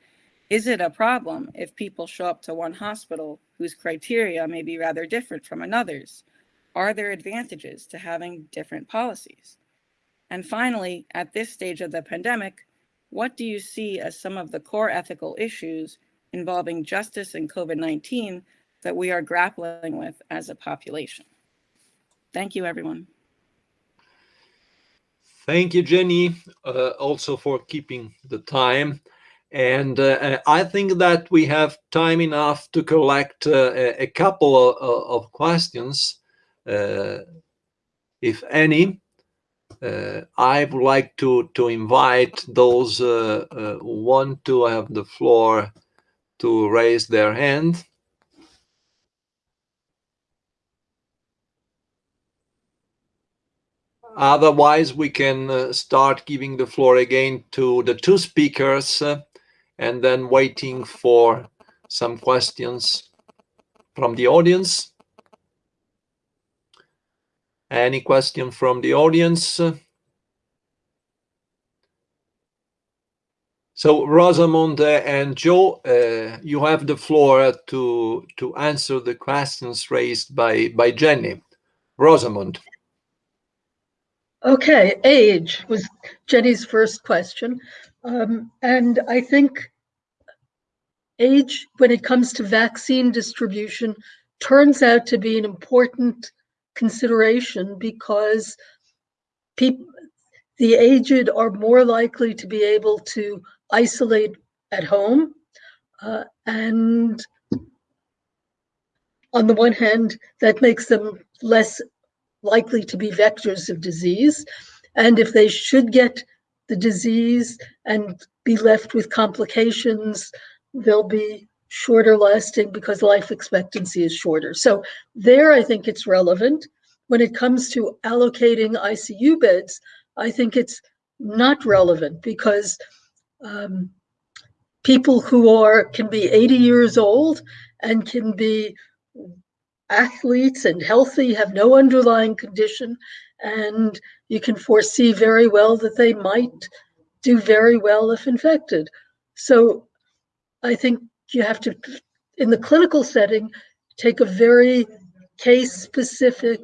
Is it a problem if people show up to one hospital whose criteria may be rather different from another's? Are there advantages to having different policies? And finally, at this stage of the pandemic, what do you see as some of the core ethical issues involving justice and COVID-19 that we are grappling with as a population? Thank you, everyone. Thank you, Jenny, uh, also for keeping the time. And uh, I think that we have time enough to collect uh, a couple of, of questions. Uh, if any, uh, I would like to to invite those uh, who want to have the floor to raise their hand. Otherwise, we can uh, start giving the floor again to the two speakers uh, and then waiting for some questions from the audience. Any question from the audience? So Rosamond and Joe, uh, you have the floor to to answer the questions raised by by Jenny. Rosamond. Okay, age was Jenny's first question. Um, and I think age, when it comes to vaccine distribution, turns out to be an important consideration because people, the aged are more likely to be able to isolate at home. Uh, and on the one hand, that makes them less likely to be vectors of disease. And if they should get the disease and be left with complications, they'll be shorter lasting because life expectancy is shorter. So there, I think it's relevant. when it comes to allocating ICU beds, I think it's not relevant because um, people who are can be 80 years old and can be athletes and healthy, have no underlying condition, and you can foresee very well that they might do very well if infected. So I think you have to, in the clinical setting, take a very case specific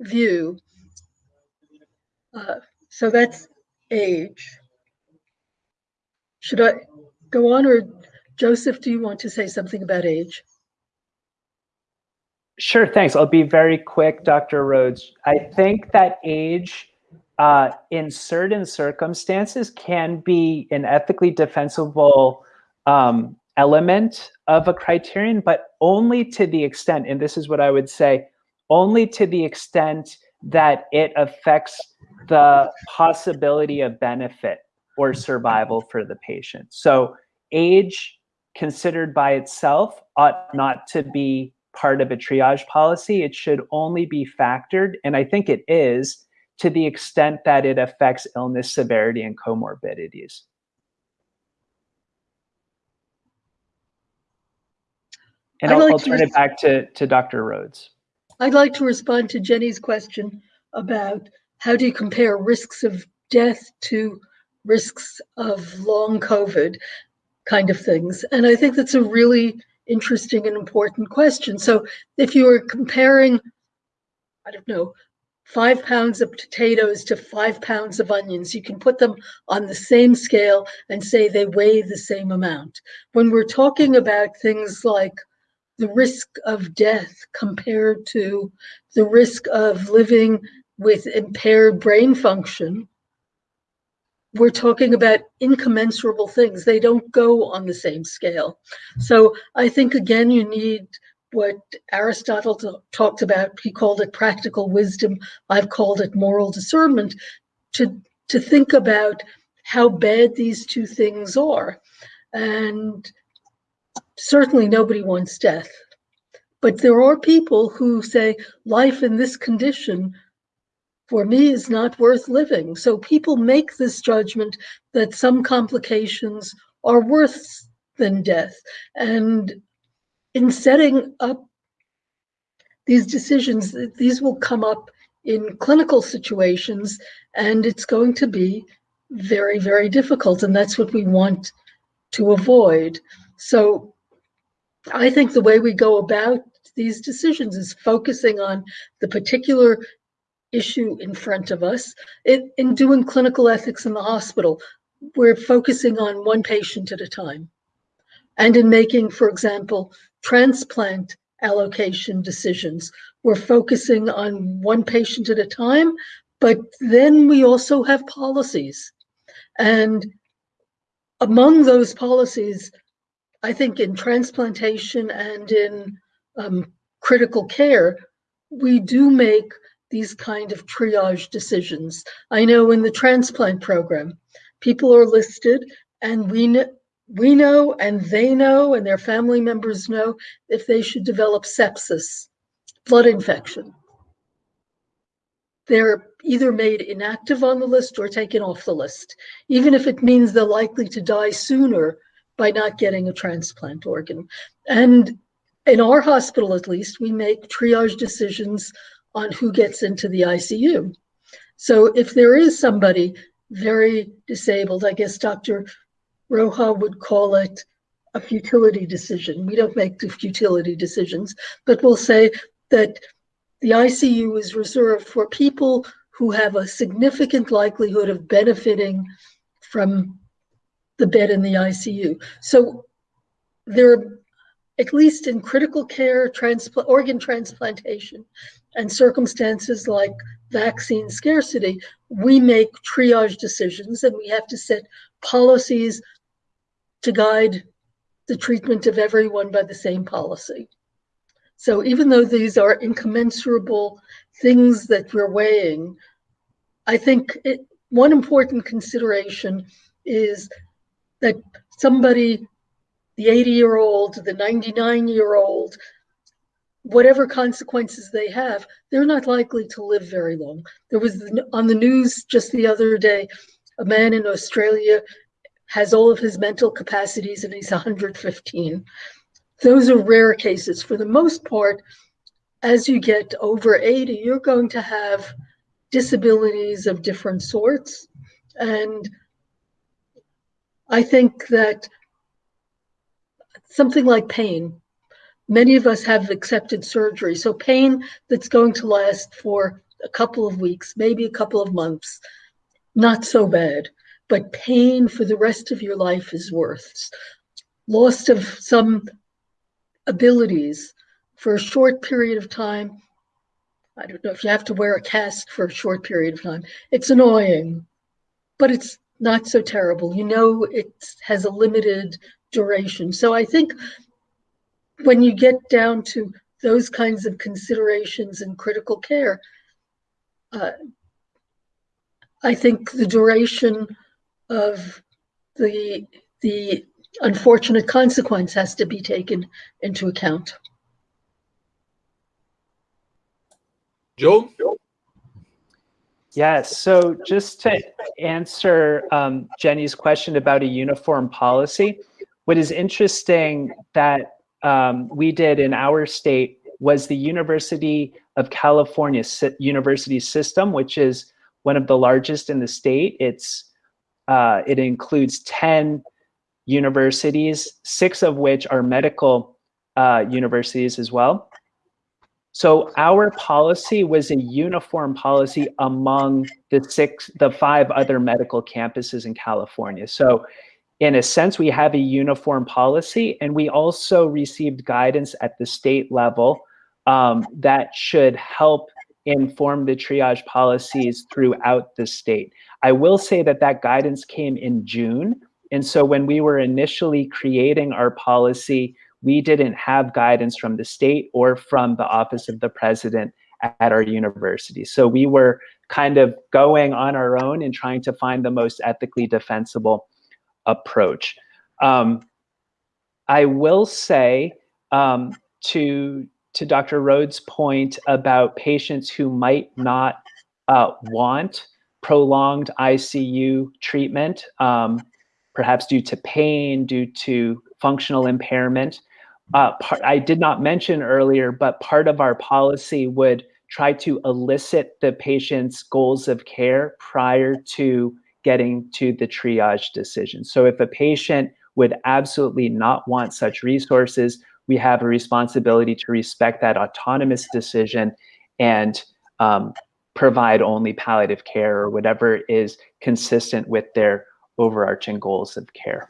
view. Uh, so that's age. Should I go on or Joseph, do you want to say something about age? Sure, thanks. I'll be very quick, Dr. Rhodes. I think that age uh, in certain circumstances can be an ethically defensible um, element of a criterion, but only to the extent, and this is what I would say, only to the extent that it affects the possibility of benefit or survival for the patient. So age considered by itself ought not to be part of a triage policy. It should only be factored, and I think it is, to the extent that it affects illness severity and comorbidities. And I'll, like I'll turn it back to, to Dr. Rhodes. I'd like to respond to Jenny's question about how do you compare risks of death to risks of long COVID kind of things. And I think that's a really interesting and important question. So if you were comparing, I don't know, five pounds of potatoes to five pounds of onions, you can put them on the same scale and say they weigh the same amount. When we're talking about things like the risk of death compared to the risk of living with impaired brain function, we're talking about incommensurable things. They don't go on the same scale. So I think, again, you need what Aristotle talked about. He called it practical wisdom. I've called it moral discernment to, to think about how bad these two things are. And certainly nobody wants death. But there are people who say life in this condition for me is not worth living. So people make this judgment that some complications are worse than death. And in setting up these decisions, these will come up in clinical situations, and it's going to be very, very difficult. And that's what we want to avoid. So I think the way we go about these decisions is focusing on the particular issue in front of us. It, in doing clinical ethics in the hospital, we're focusing on one patient at a time. And in making, for example, transplant allocation decisions, we're focusing on one patient at a time, but then we also have policies. And among those policies, I think in transplantation and in um, critical care, we do make these kind of triage decisions. I know in the transplant program, people are listed and we know, we know and they know and their family members know if they should develop sepsis, blood infection. They're either made inactive on the list or taken off the list, even if it means they're likely to die sooner by not getting a transplant organ. And in our hospital, at least, we make triage decisions on who gets into the ICU. So if there is somebody very disabled, I guess Dr. Raho would call it a futility decision. We don't make the futility decisions, but we'll say that the ICU is reserved for people who have a significant likelihood of benefiting from the bed in the ICU. So there are at least in critical care, transplant, organ transplantation, and circumstances like vaccine scarcity, we make triage decisions and we have to set policies to guide the treatment of everyone by the same policy. So even though these are incommensurable things that we're weighing, I think it, one important consideration is that somebody the 80 year old, the 99 year old, whatever consequences they have, they're not likely to live very long. There was on the news just the other day, a man in Australia has all of his mental capacities and he's 115. Those are rare cases. For the most part, as you get over 80, you're going to have disabilities of different sorts. And I think that something like pain, many of us have accepted surgery. So pain that's going to last for a couple of weeks, maybe a couple of months, not so bad. But pain for the rest of your life is worse. Loss of some abilities for a short period of time. I don't know if you have to wear a cast for a short period of time. It's annoying, but it's not so terrible. You know, it has a limited duration. So I think when you get down to those kinds of considerations in critical care, uh, I think the duration of the the unfortunate consequence has to be taken into account. Joe? Yes, so just to answer um, Jenny's question about a uniform policy, what is interesting that um, we did in our state was the University of California University System, which is one of the largest in the state. It's uh, it includes 10 universities, six of which are medical uh, universities as well. So our policy was a uniform policy among the six, the five other medical campuses in California. So in a sense, we have a uniform policy and we also received guidance at the state level um, that should help inform the triage policies throughout the state. I will say that that guidance came in June. And so when we were initially creating our policy, we didn't have guidance from the state or from the office of the president at our university. So we were kind of going on our own and trying to find the most ethically defensible approach. Um, I will say um, to to Dr. Rhodes' point about patients who might not uh, want prolonged ICU treatment, um, perhaps due to pain, due to functional impairment. Uh, part, I did not mention earlier, but part of our policy would try to elicit the patient's goals of care prior to getting to the triage decision. So if a patient would absolutely not want such resources, we have a responsibility to respect that autonomous decision and um, provide only palliative care or whatever is consistent with their overarching goals of care.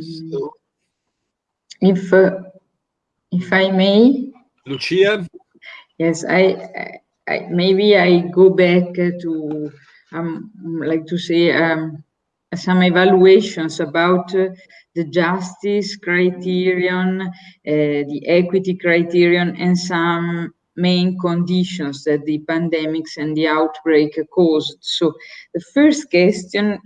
So, if uh, if I may, Lucia. Yes, I, I maybe I go back to um like to say um some evaluations about uh, the justice criterion, uh, the equity criterion, and some main conditions that the pandemics and the outbreak caused. So the first question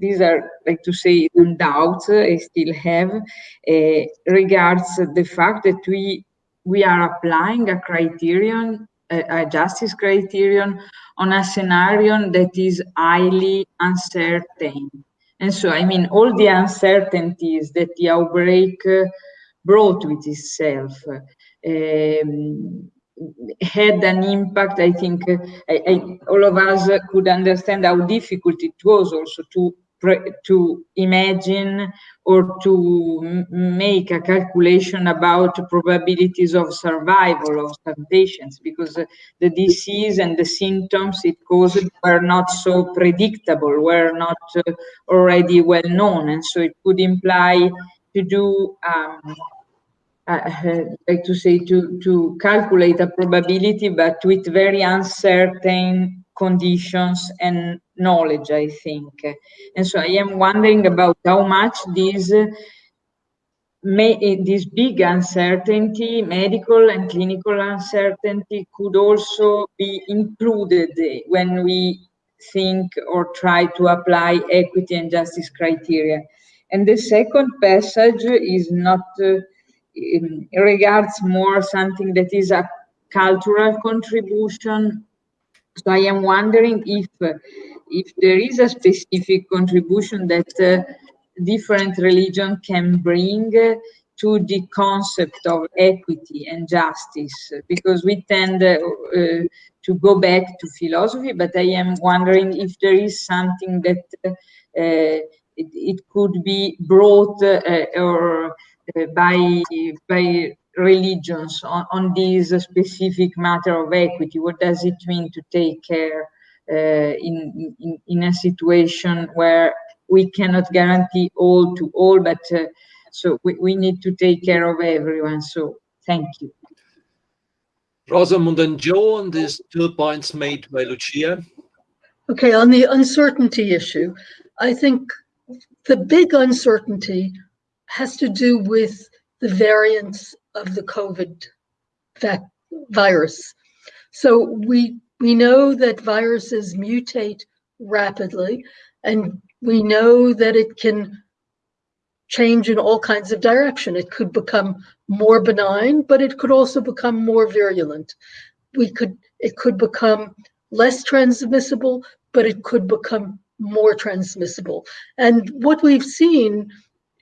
these are, like to say, doubts I still have, uh, regards the fact that we we are applying a criterion, a, justice criterion, on a scenario that is highly uncertain. And so, I mean, all the uncertainties that the outbreak uh, brought with itself um, had an impact. I think uh, I, I, all of us could understand how difficult it was also to to imagine or to make a calculation about probabilities of survival of some patients because the disease and the symptoms it caused were not so predictable, were not uh, already well known. And so it could imply to do um, uh, like to say to to calculate a probability but with very uncertain conditions and knowledge i think and so i am wondering about how much this may this big uncertainty medical and clinical uncertainty could also be included when we think or try to apply equity and justice criteria and the second passage is not uh, regards more something that is a cultural contribution. So I am wondering if if there is a specific contribution that uh, different religion can bring to the concept of equity and justice because we tend uh, uh, to go back to philosophy but i am wondering if there is something that uh, it, it, could be brought uh, or uh, by by religions on, on this specific matter of equity what does it mean to take care uh, in, in in a situation where we cannot guarantee all to all but so we, we need to take care of everyone. So thank you. Rosamond and Joe on these two points made by Lucia. Okay, on the uncertainty issue, I think the big uncertainty has to do with the variants of the COVID virus. So we we know that viruses mutate rapidly, and we know that it can change in all kinds of direction. It could become more benign, but it could also become more virulent. We could it could become less transmissible, but it could become more transmissible. And what we've seen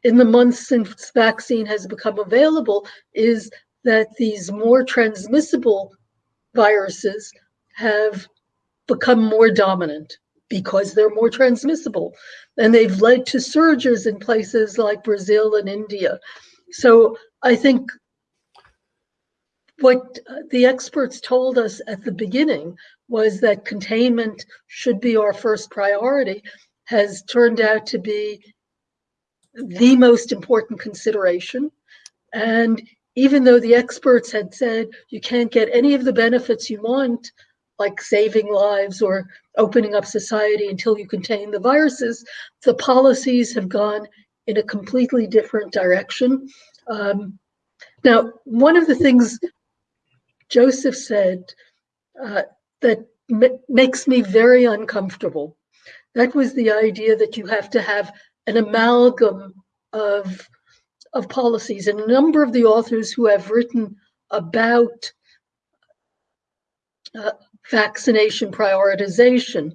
in the months since vaccine has become available is that these more transmissible viruses have become more dominant because they're more transmissible. And they've led to surges in places like Brazil and India. So I think what the experts told us at the beginning was that containment should be our first priority has turned out to be the most important consideration. And even though the experts had said you can't get any of the benefits you want like saving lives or opening up society until you contain the viruses, the policies have gone in a completely different direction. Um, now, one of the things Joseph said uh, that makes me very uncomfortable, that was the idea that you have to have an amalgam of, of policies. And a number of the authors who have written about uh, vaccination prioritization.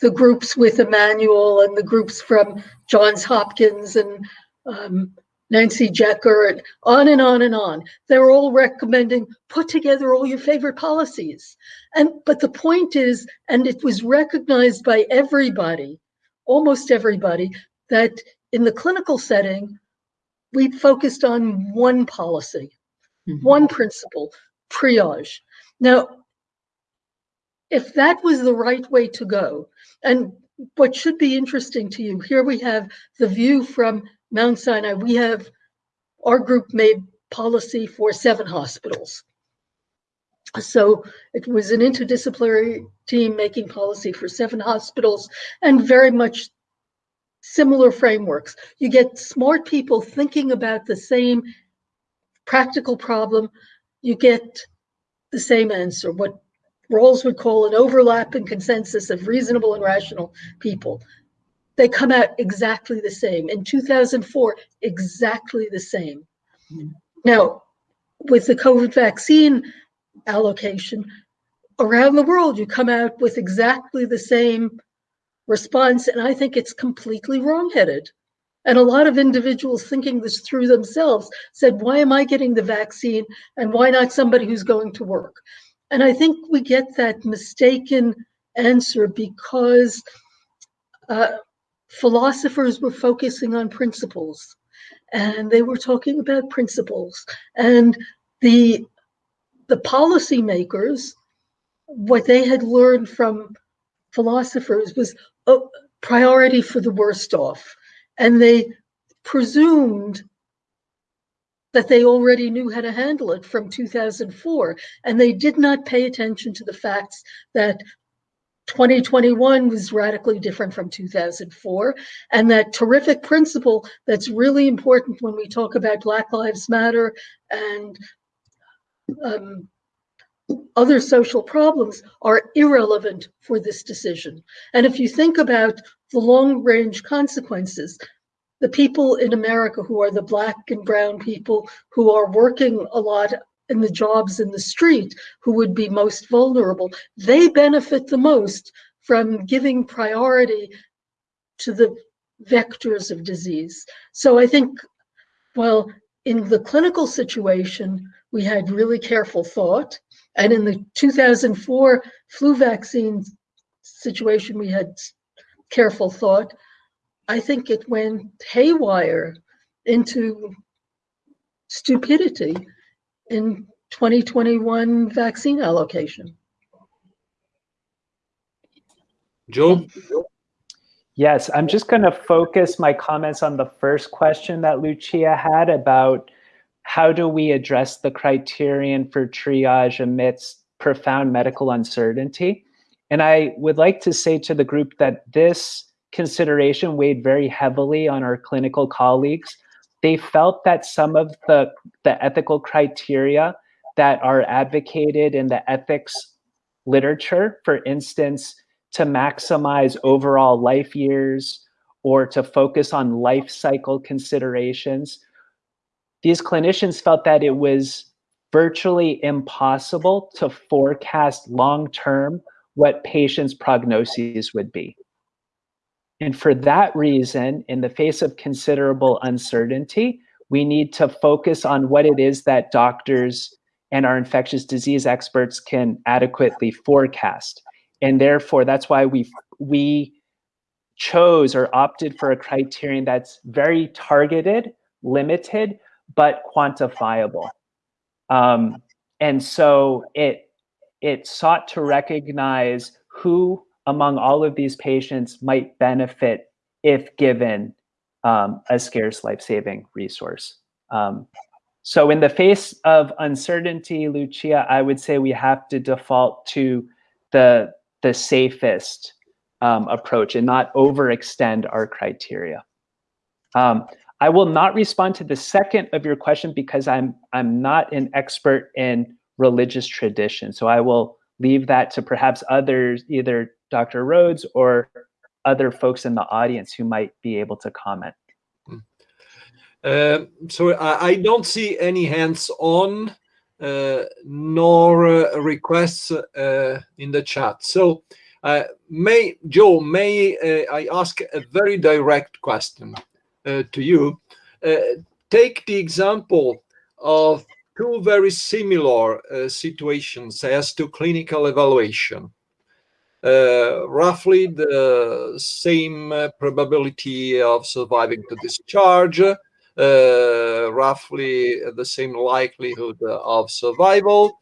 The groups with Emanuel and the groups from Johns Hopkins and um, Nancy Jecker and on and on and on. They're all recommending put together all your favorite policies. And but the point is, and it was recognized by everybody, almost everybody, that in the clinical setting, we focused on one policy, mm-hmm. one principle, triage. Now, if that was the right way to go, and what should be interesting to you, here we have the view from Mount Sinai. We have our group made policy for seven hospitals. So it was an interdisciplinary team making policy for seven hospitals and very much similar frameworks. You get smart people thinking about the same practical problem, you get the same answer. What Rawls would call an overlap and consensus of reasonable and rational people. They come out exactly the same. In 2004, exactly the same. Mm. Now, with the COVID vaccine allocation, around the world, you come out with exactly the same response. And I think it's completely wrongheaded. And a lot of individuals thinking this through themselves said, why am I getting the vaccine and why not somebody who's going to work? And I think we get that mistaken answer because uh, philosophers were focusing on principles and they were talking about principles. And the, the policymakers, what they had learned from philosophers was a priority for the worst off. And they presumed that they already knew how to handle it from 2004. And they did not pay attention to the facts that 2021 was radically different from 2004. And that terrific principle that's really important when we talk about Black Lives Matter and um, other social problems are irrelevant for this decision. And if you think about the long range consequences, the people in America who are the black and brown people who are working a lot in the jobs in the street who would be most vulnerable, they benefit the most from giving priority to the vectors of disease. So I think, well, in the clinical situation, we had really careful thought. And in the 2004 flu vaccine situation, we had careful thought. I think it went haywire into stupidity in 2021 vaccine allocation. Joe? Yes, I'm just going to focus my comments on the first question that Lucia had about how do we address the criterion for triage amidst profound medical uncertainty. And I would like to say to the group that this consideration weighed very heavily on our clinical colleagues. They felt that some of the, the ethical criteria that are advocated in the ethics literature, for instance, to maximize overall life years or to focus on life cycle considerations. These clinicians felt that it was virtually impossible to forecast long term what patients' prognoses would be. And for that reason, in the face of considerable uncertainty, we need to focus on what it is that doctors and our infectious disease experts can adequately forecast and therefore that's why we we chose or opted for a criterion that's very targeted, limited, but quantifiable. Um, and so it it sought to recognize who among all of these patients might benefit if given um, a scarce life-saving resource. Um, so in the face of uncertainty, Lucia, I would say we have to default to the the safest um, approach and not overextend our criteria. Um, I will not respond to the second of your question because I'm I'm not an expert in religious tradition. So I will leave that to perhaps others, either Dr. Rhodes or other folks in the audience who might be able to comment. Uh, so I, I, don't see any hands on. Uh, nor uh, requests uh, in the chat. So, may Joe, may I ask a very direct question to you? take the example of two very similar uh, situations as to clinical evaluation. Uh, roughly the same uh, probability of surviving to discharge, uh, roughly the same likelihood of survival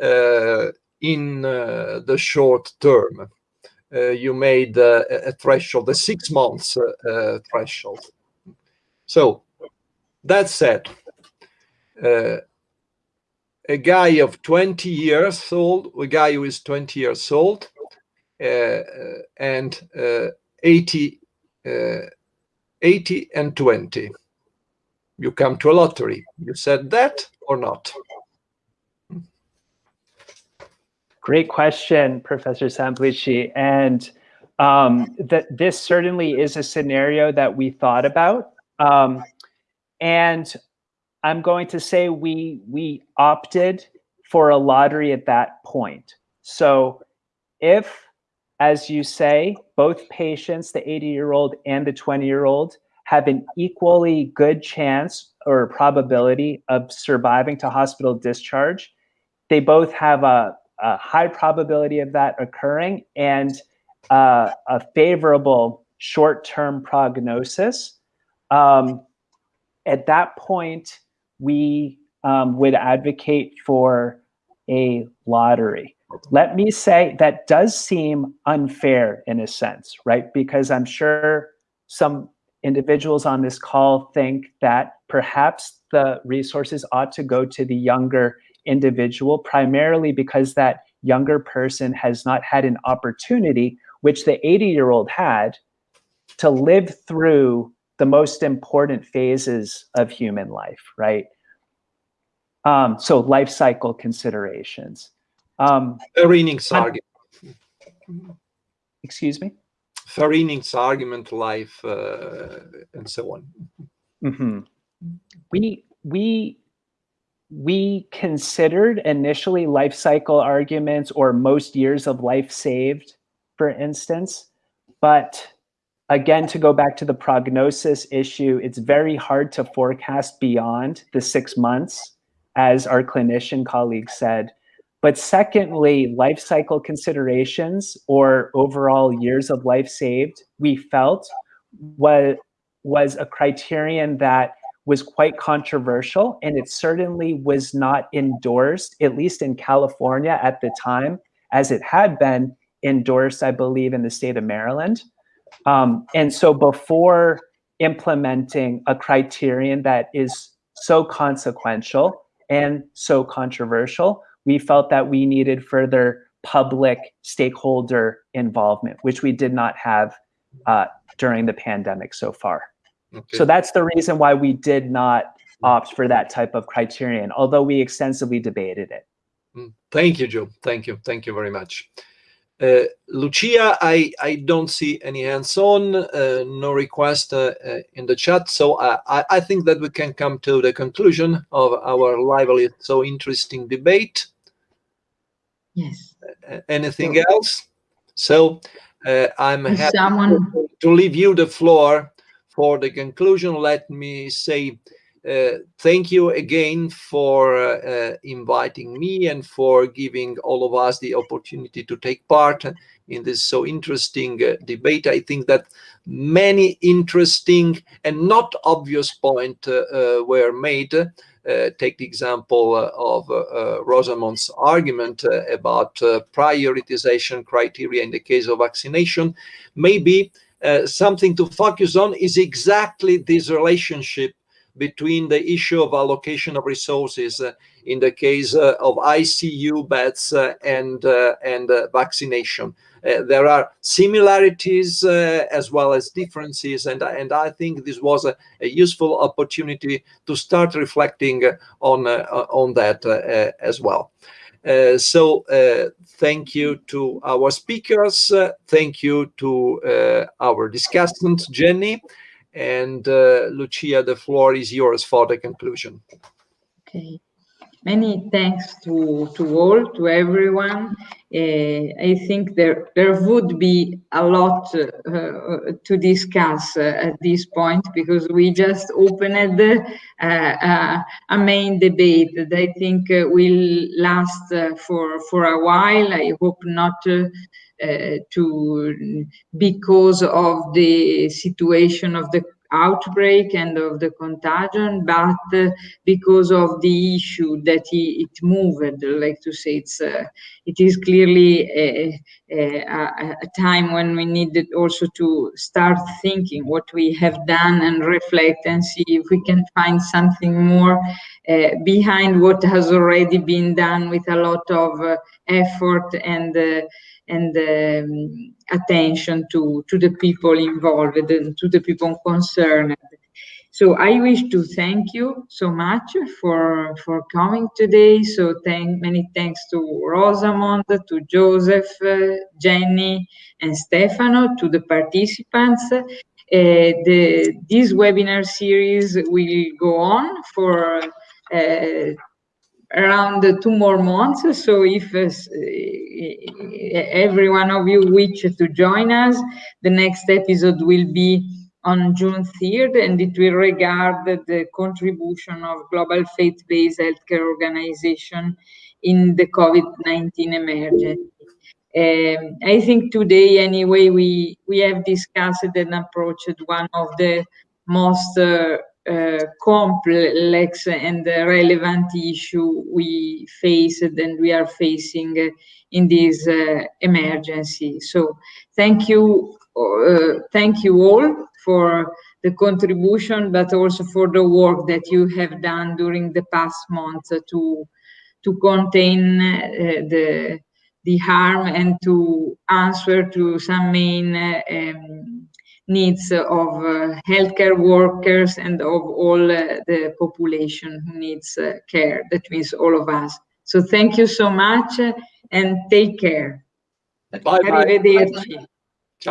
uh, in uh, the short term. you made a threshold, a six months threshold. So that said, a guy of 20 years old, a guy who is 20 years old, uh, and uh, 80, uh, 80 and 20 you come to a lottery. You said that or not? Great question, Professor Semplici. And um, that this certainly is a scenario that we thought about. Um, and I'm going to say we we opted for a lottery at that point. So if, as you say, both patients, the 80 year old and the 20 year old, have an equally good chance or probability of surviving to hospital discharge. They both have a, a high probability of that occurring and uh, a favorable short-term prognosis. Um, at that point, we um, would advocate for a lottery. Let me say that does seem unfair in a sense, right? Because I'm sure some individuals on this call think that perhaps the resources ought to go to the younger individual, primarily because that younger person has not had an opportunity, which the 80 year old had, to live through the most important phases of human life, right? Um, so life cycle considerations. Um, Fair innings argument. Excuse me? fair innings argument life and so on. Mm -hmm. We we we considered initially life cycle arguments or most years of life saved, for instance, but again, to go back to the prognosis issue, it's very hard to forecast beyond the six months, as our clinician colleague said. But secondly, life cycle considerations or overall years of life saved, we felt was, was a criterion that was quite controversial and it certainly was not endorsed, at least in California at the time, as it had been endorsed, I believe, in the state of Maryland. Um, and so before implementing a criterion that is so consequential and so controversial, we felt that we needed further public stakeholder involvement, which we did not have uh, during the pandemic so far. Okay. So that's the reason why we did not opt for that type of criterion, although we extensively debated it. Mm. Thank you, Joe. Thank you. Thank you very much. Uh, Lucia, I, I don't see any hands on, uh, no request uh, uh in the chat. So I, I think that we can come to the conclusion of our lively, so interesting debate. Yes. anything so, else? So uh, I'm happy someone... to leave you the floor for the conclusion. Let me say uh, thank you again for uh, inviting me and for giving all of us the opportunity to take part in this so interesting uh, debate. I think that many interesting and not obvious points uh, uh, were made. Uh, take the example of Rosamond's argument about prioritization criteria in the case of vaccination. Maybe something to focus on is exactly this relationship between the issue of allocation of resources uh, in the case uh, of ICU beds uh, and and vaccination. there are similarities as well as differences, and and I think this was a, a useful opportunity to start reflecting on on that as well. Uh, so uh, thank you to our speakers. Uh, thank you to our discussant, Jenny. And uh, Lucia, the floor is yours for the conclusion. Okay. Many thanks to, to all, to everyone. Uh, I think there, there would be a lot uh, to discuss uh, at this point because we just opened uh, uh, a main debate that I think will last for, for a while. I hope not uh, to because of the situation of the outbreak and of the contagion, but uh, because of the issue that he, it moved, like to say, it's uh, it is clearly a, a, a, time when we needed also to start thinking what we have done and reflect and see if we can find something more uh, behind what has already been done with a lot of uh, effort and uh, and um, attention to, to the people involved and to the people concerned. So I wish to thank you so much for, for coming today. So thank many thanks to Rosamond, to Joseph, uh, Jenny, and Stefano, to the participants. Uh, the, this webinar series will go on for uh, around two more months. So if uh, every one of you wish to join us, the next episode will be on June 3rd, and it will regard the contribution of global faith-based healthcare organization in the COVID-19 emergency. Um, I think today, anyway, we, we have discussed and approached one of the most uh, uh, complex and relevant issue we faced and we are facing in this uh, emergency. So thank you, uh, thank you all for the contribution, but also for the work that you have done during the past month to to contain uh, the the harm and to answer to some main um, needs of uh, healthcare workers and of all uh, the population who needs uh, care. That means all of us. So thank you so much and take care. Bye bye.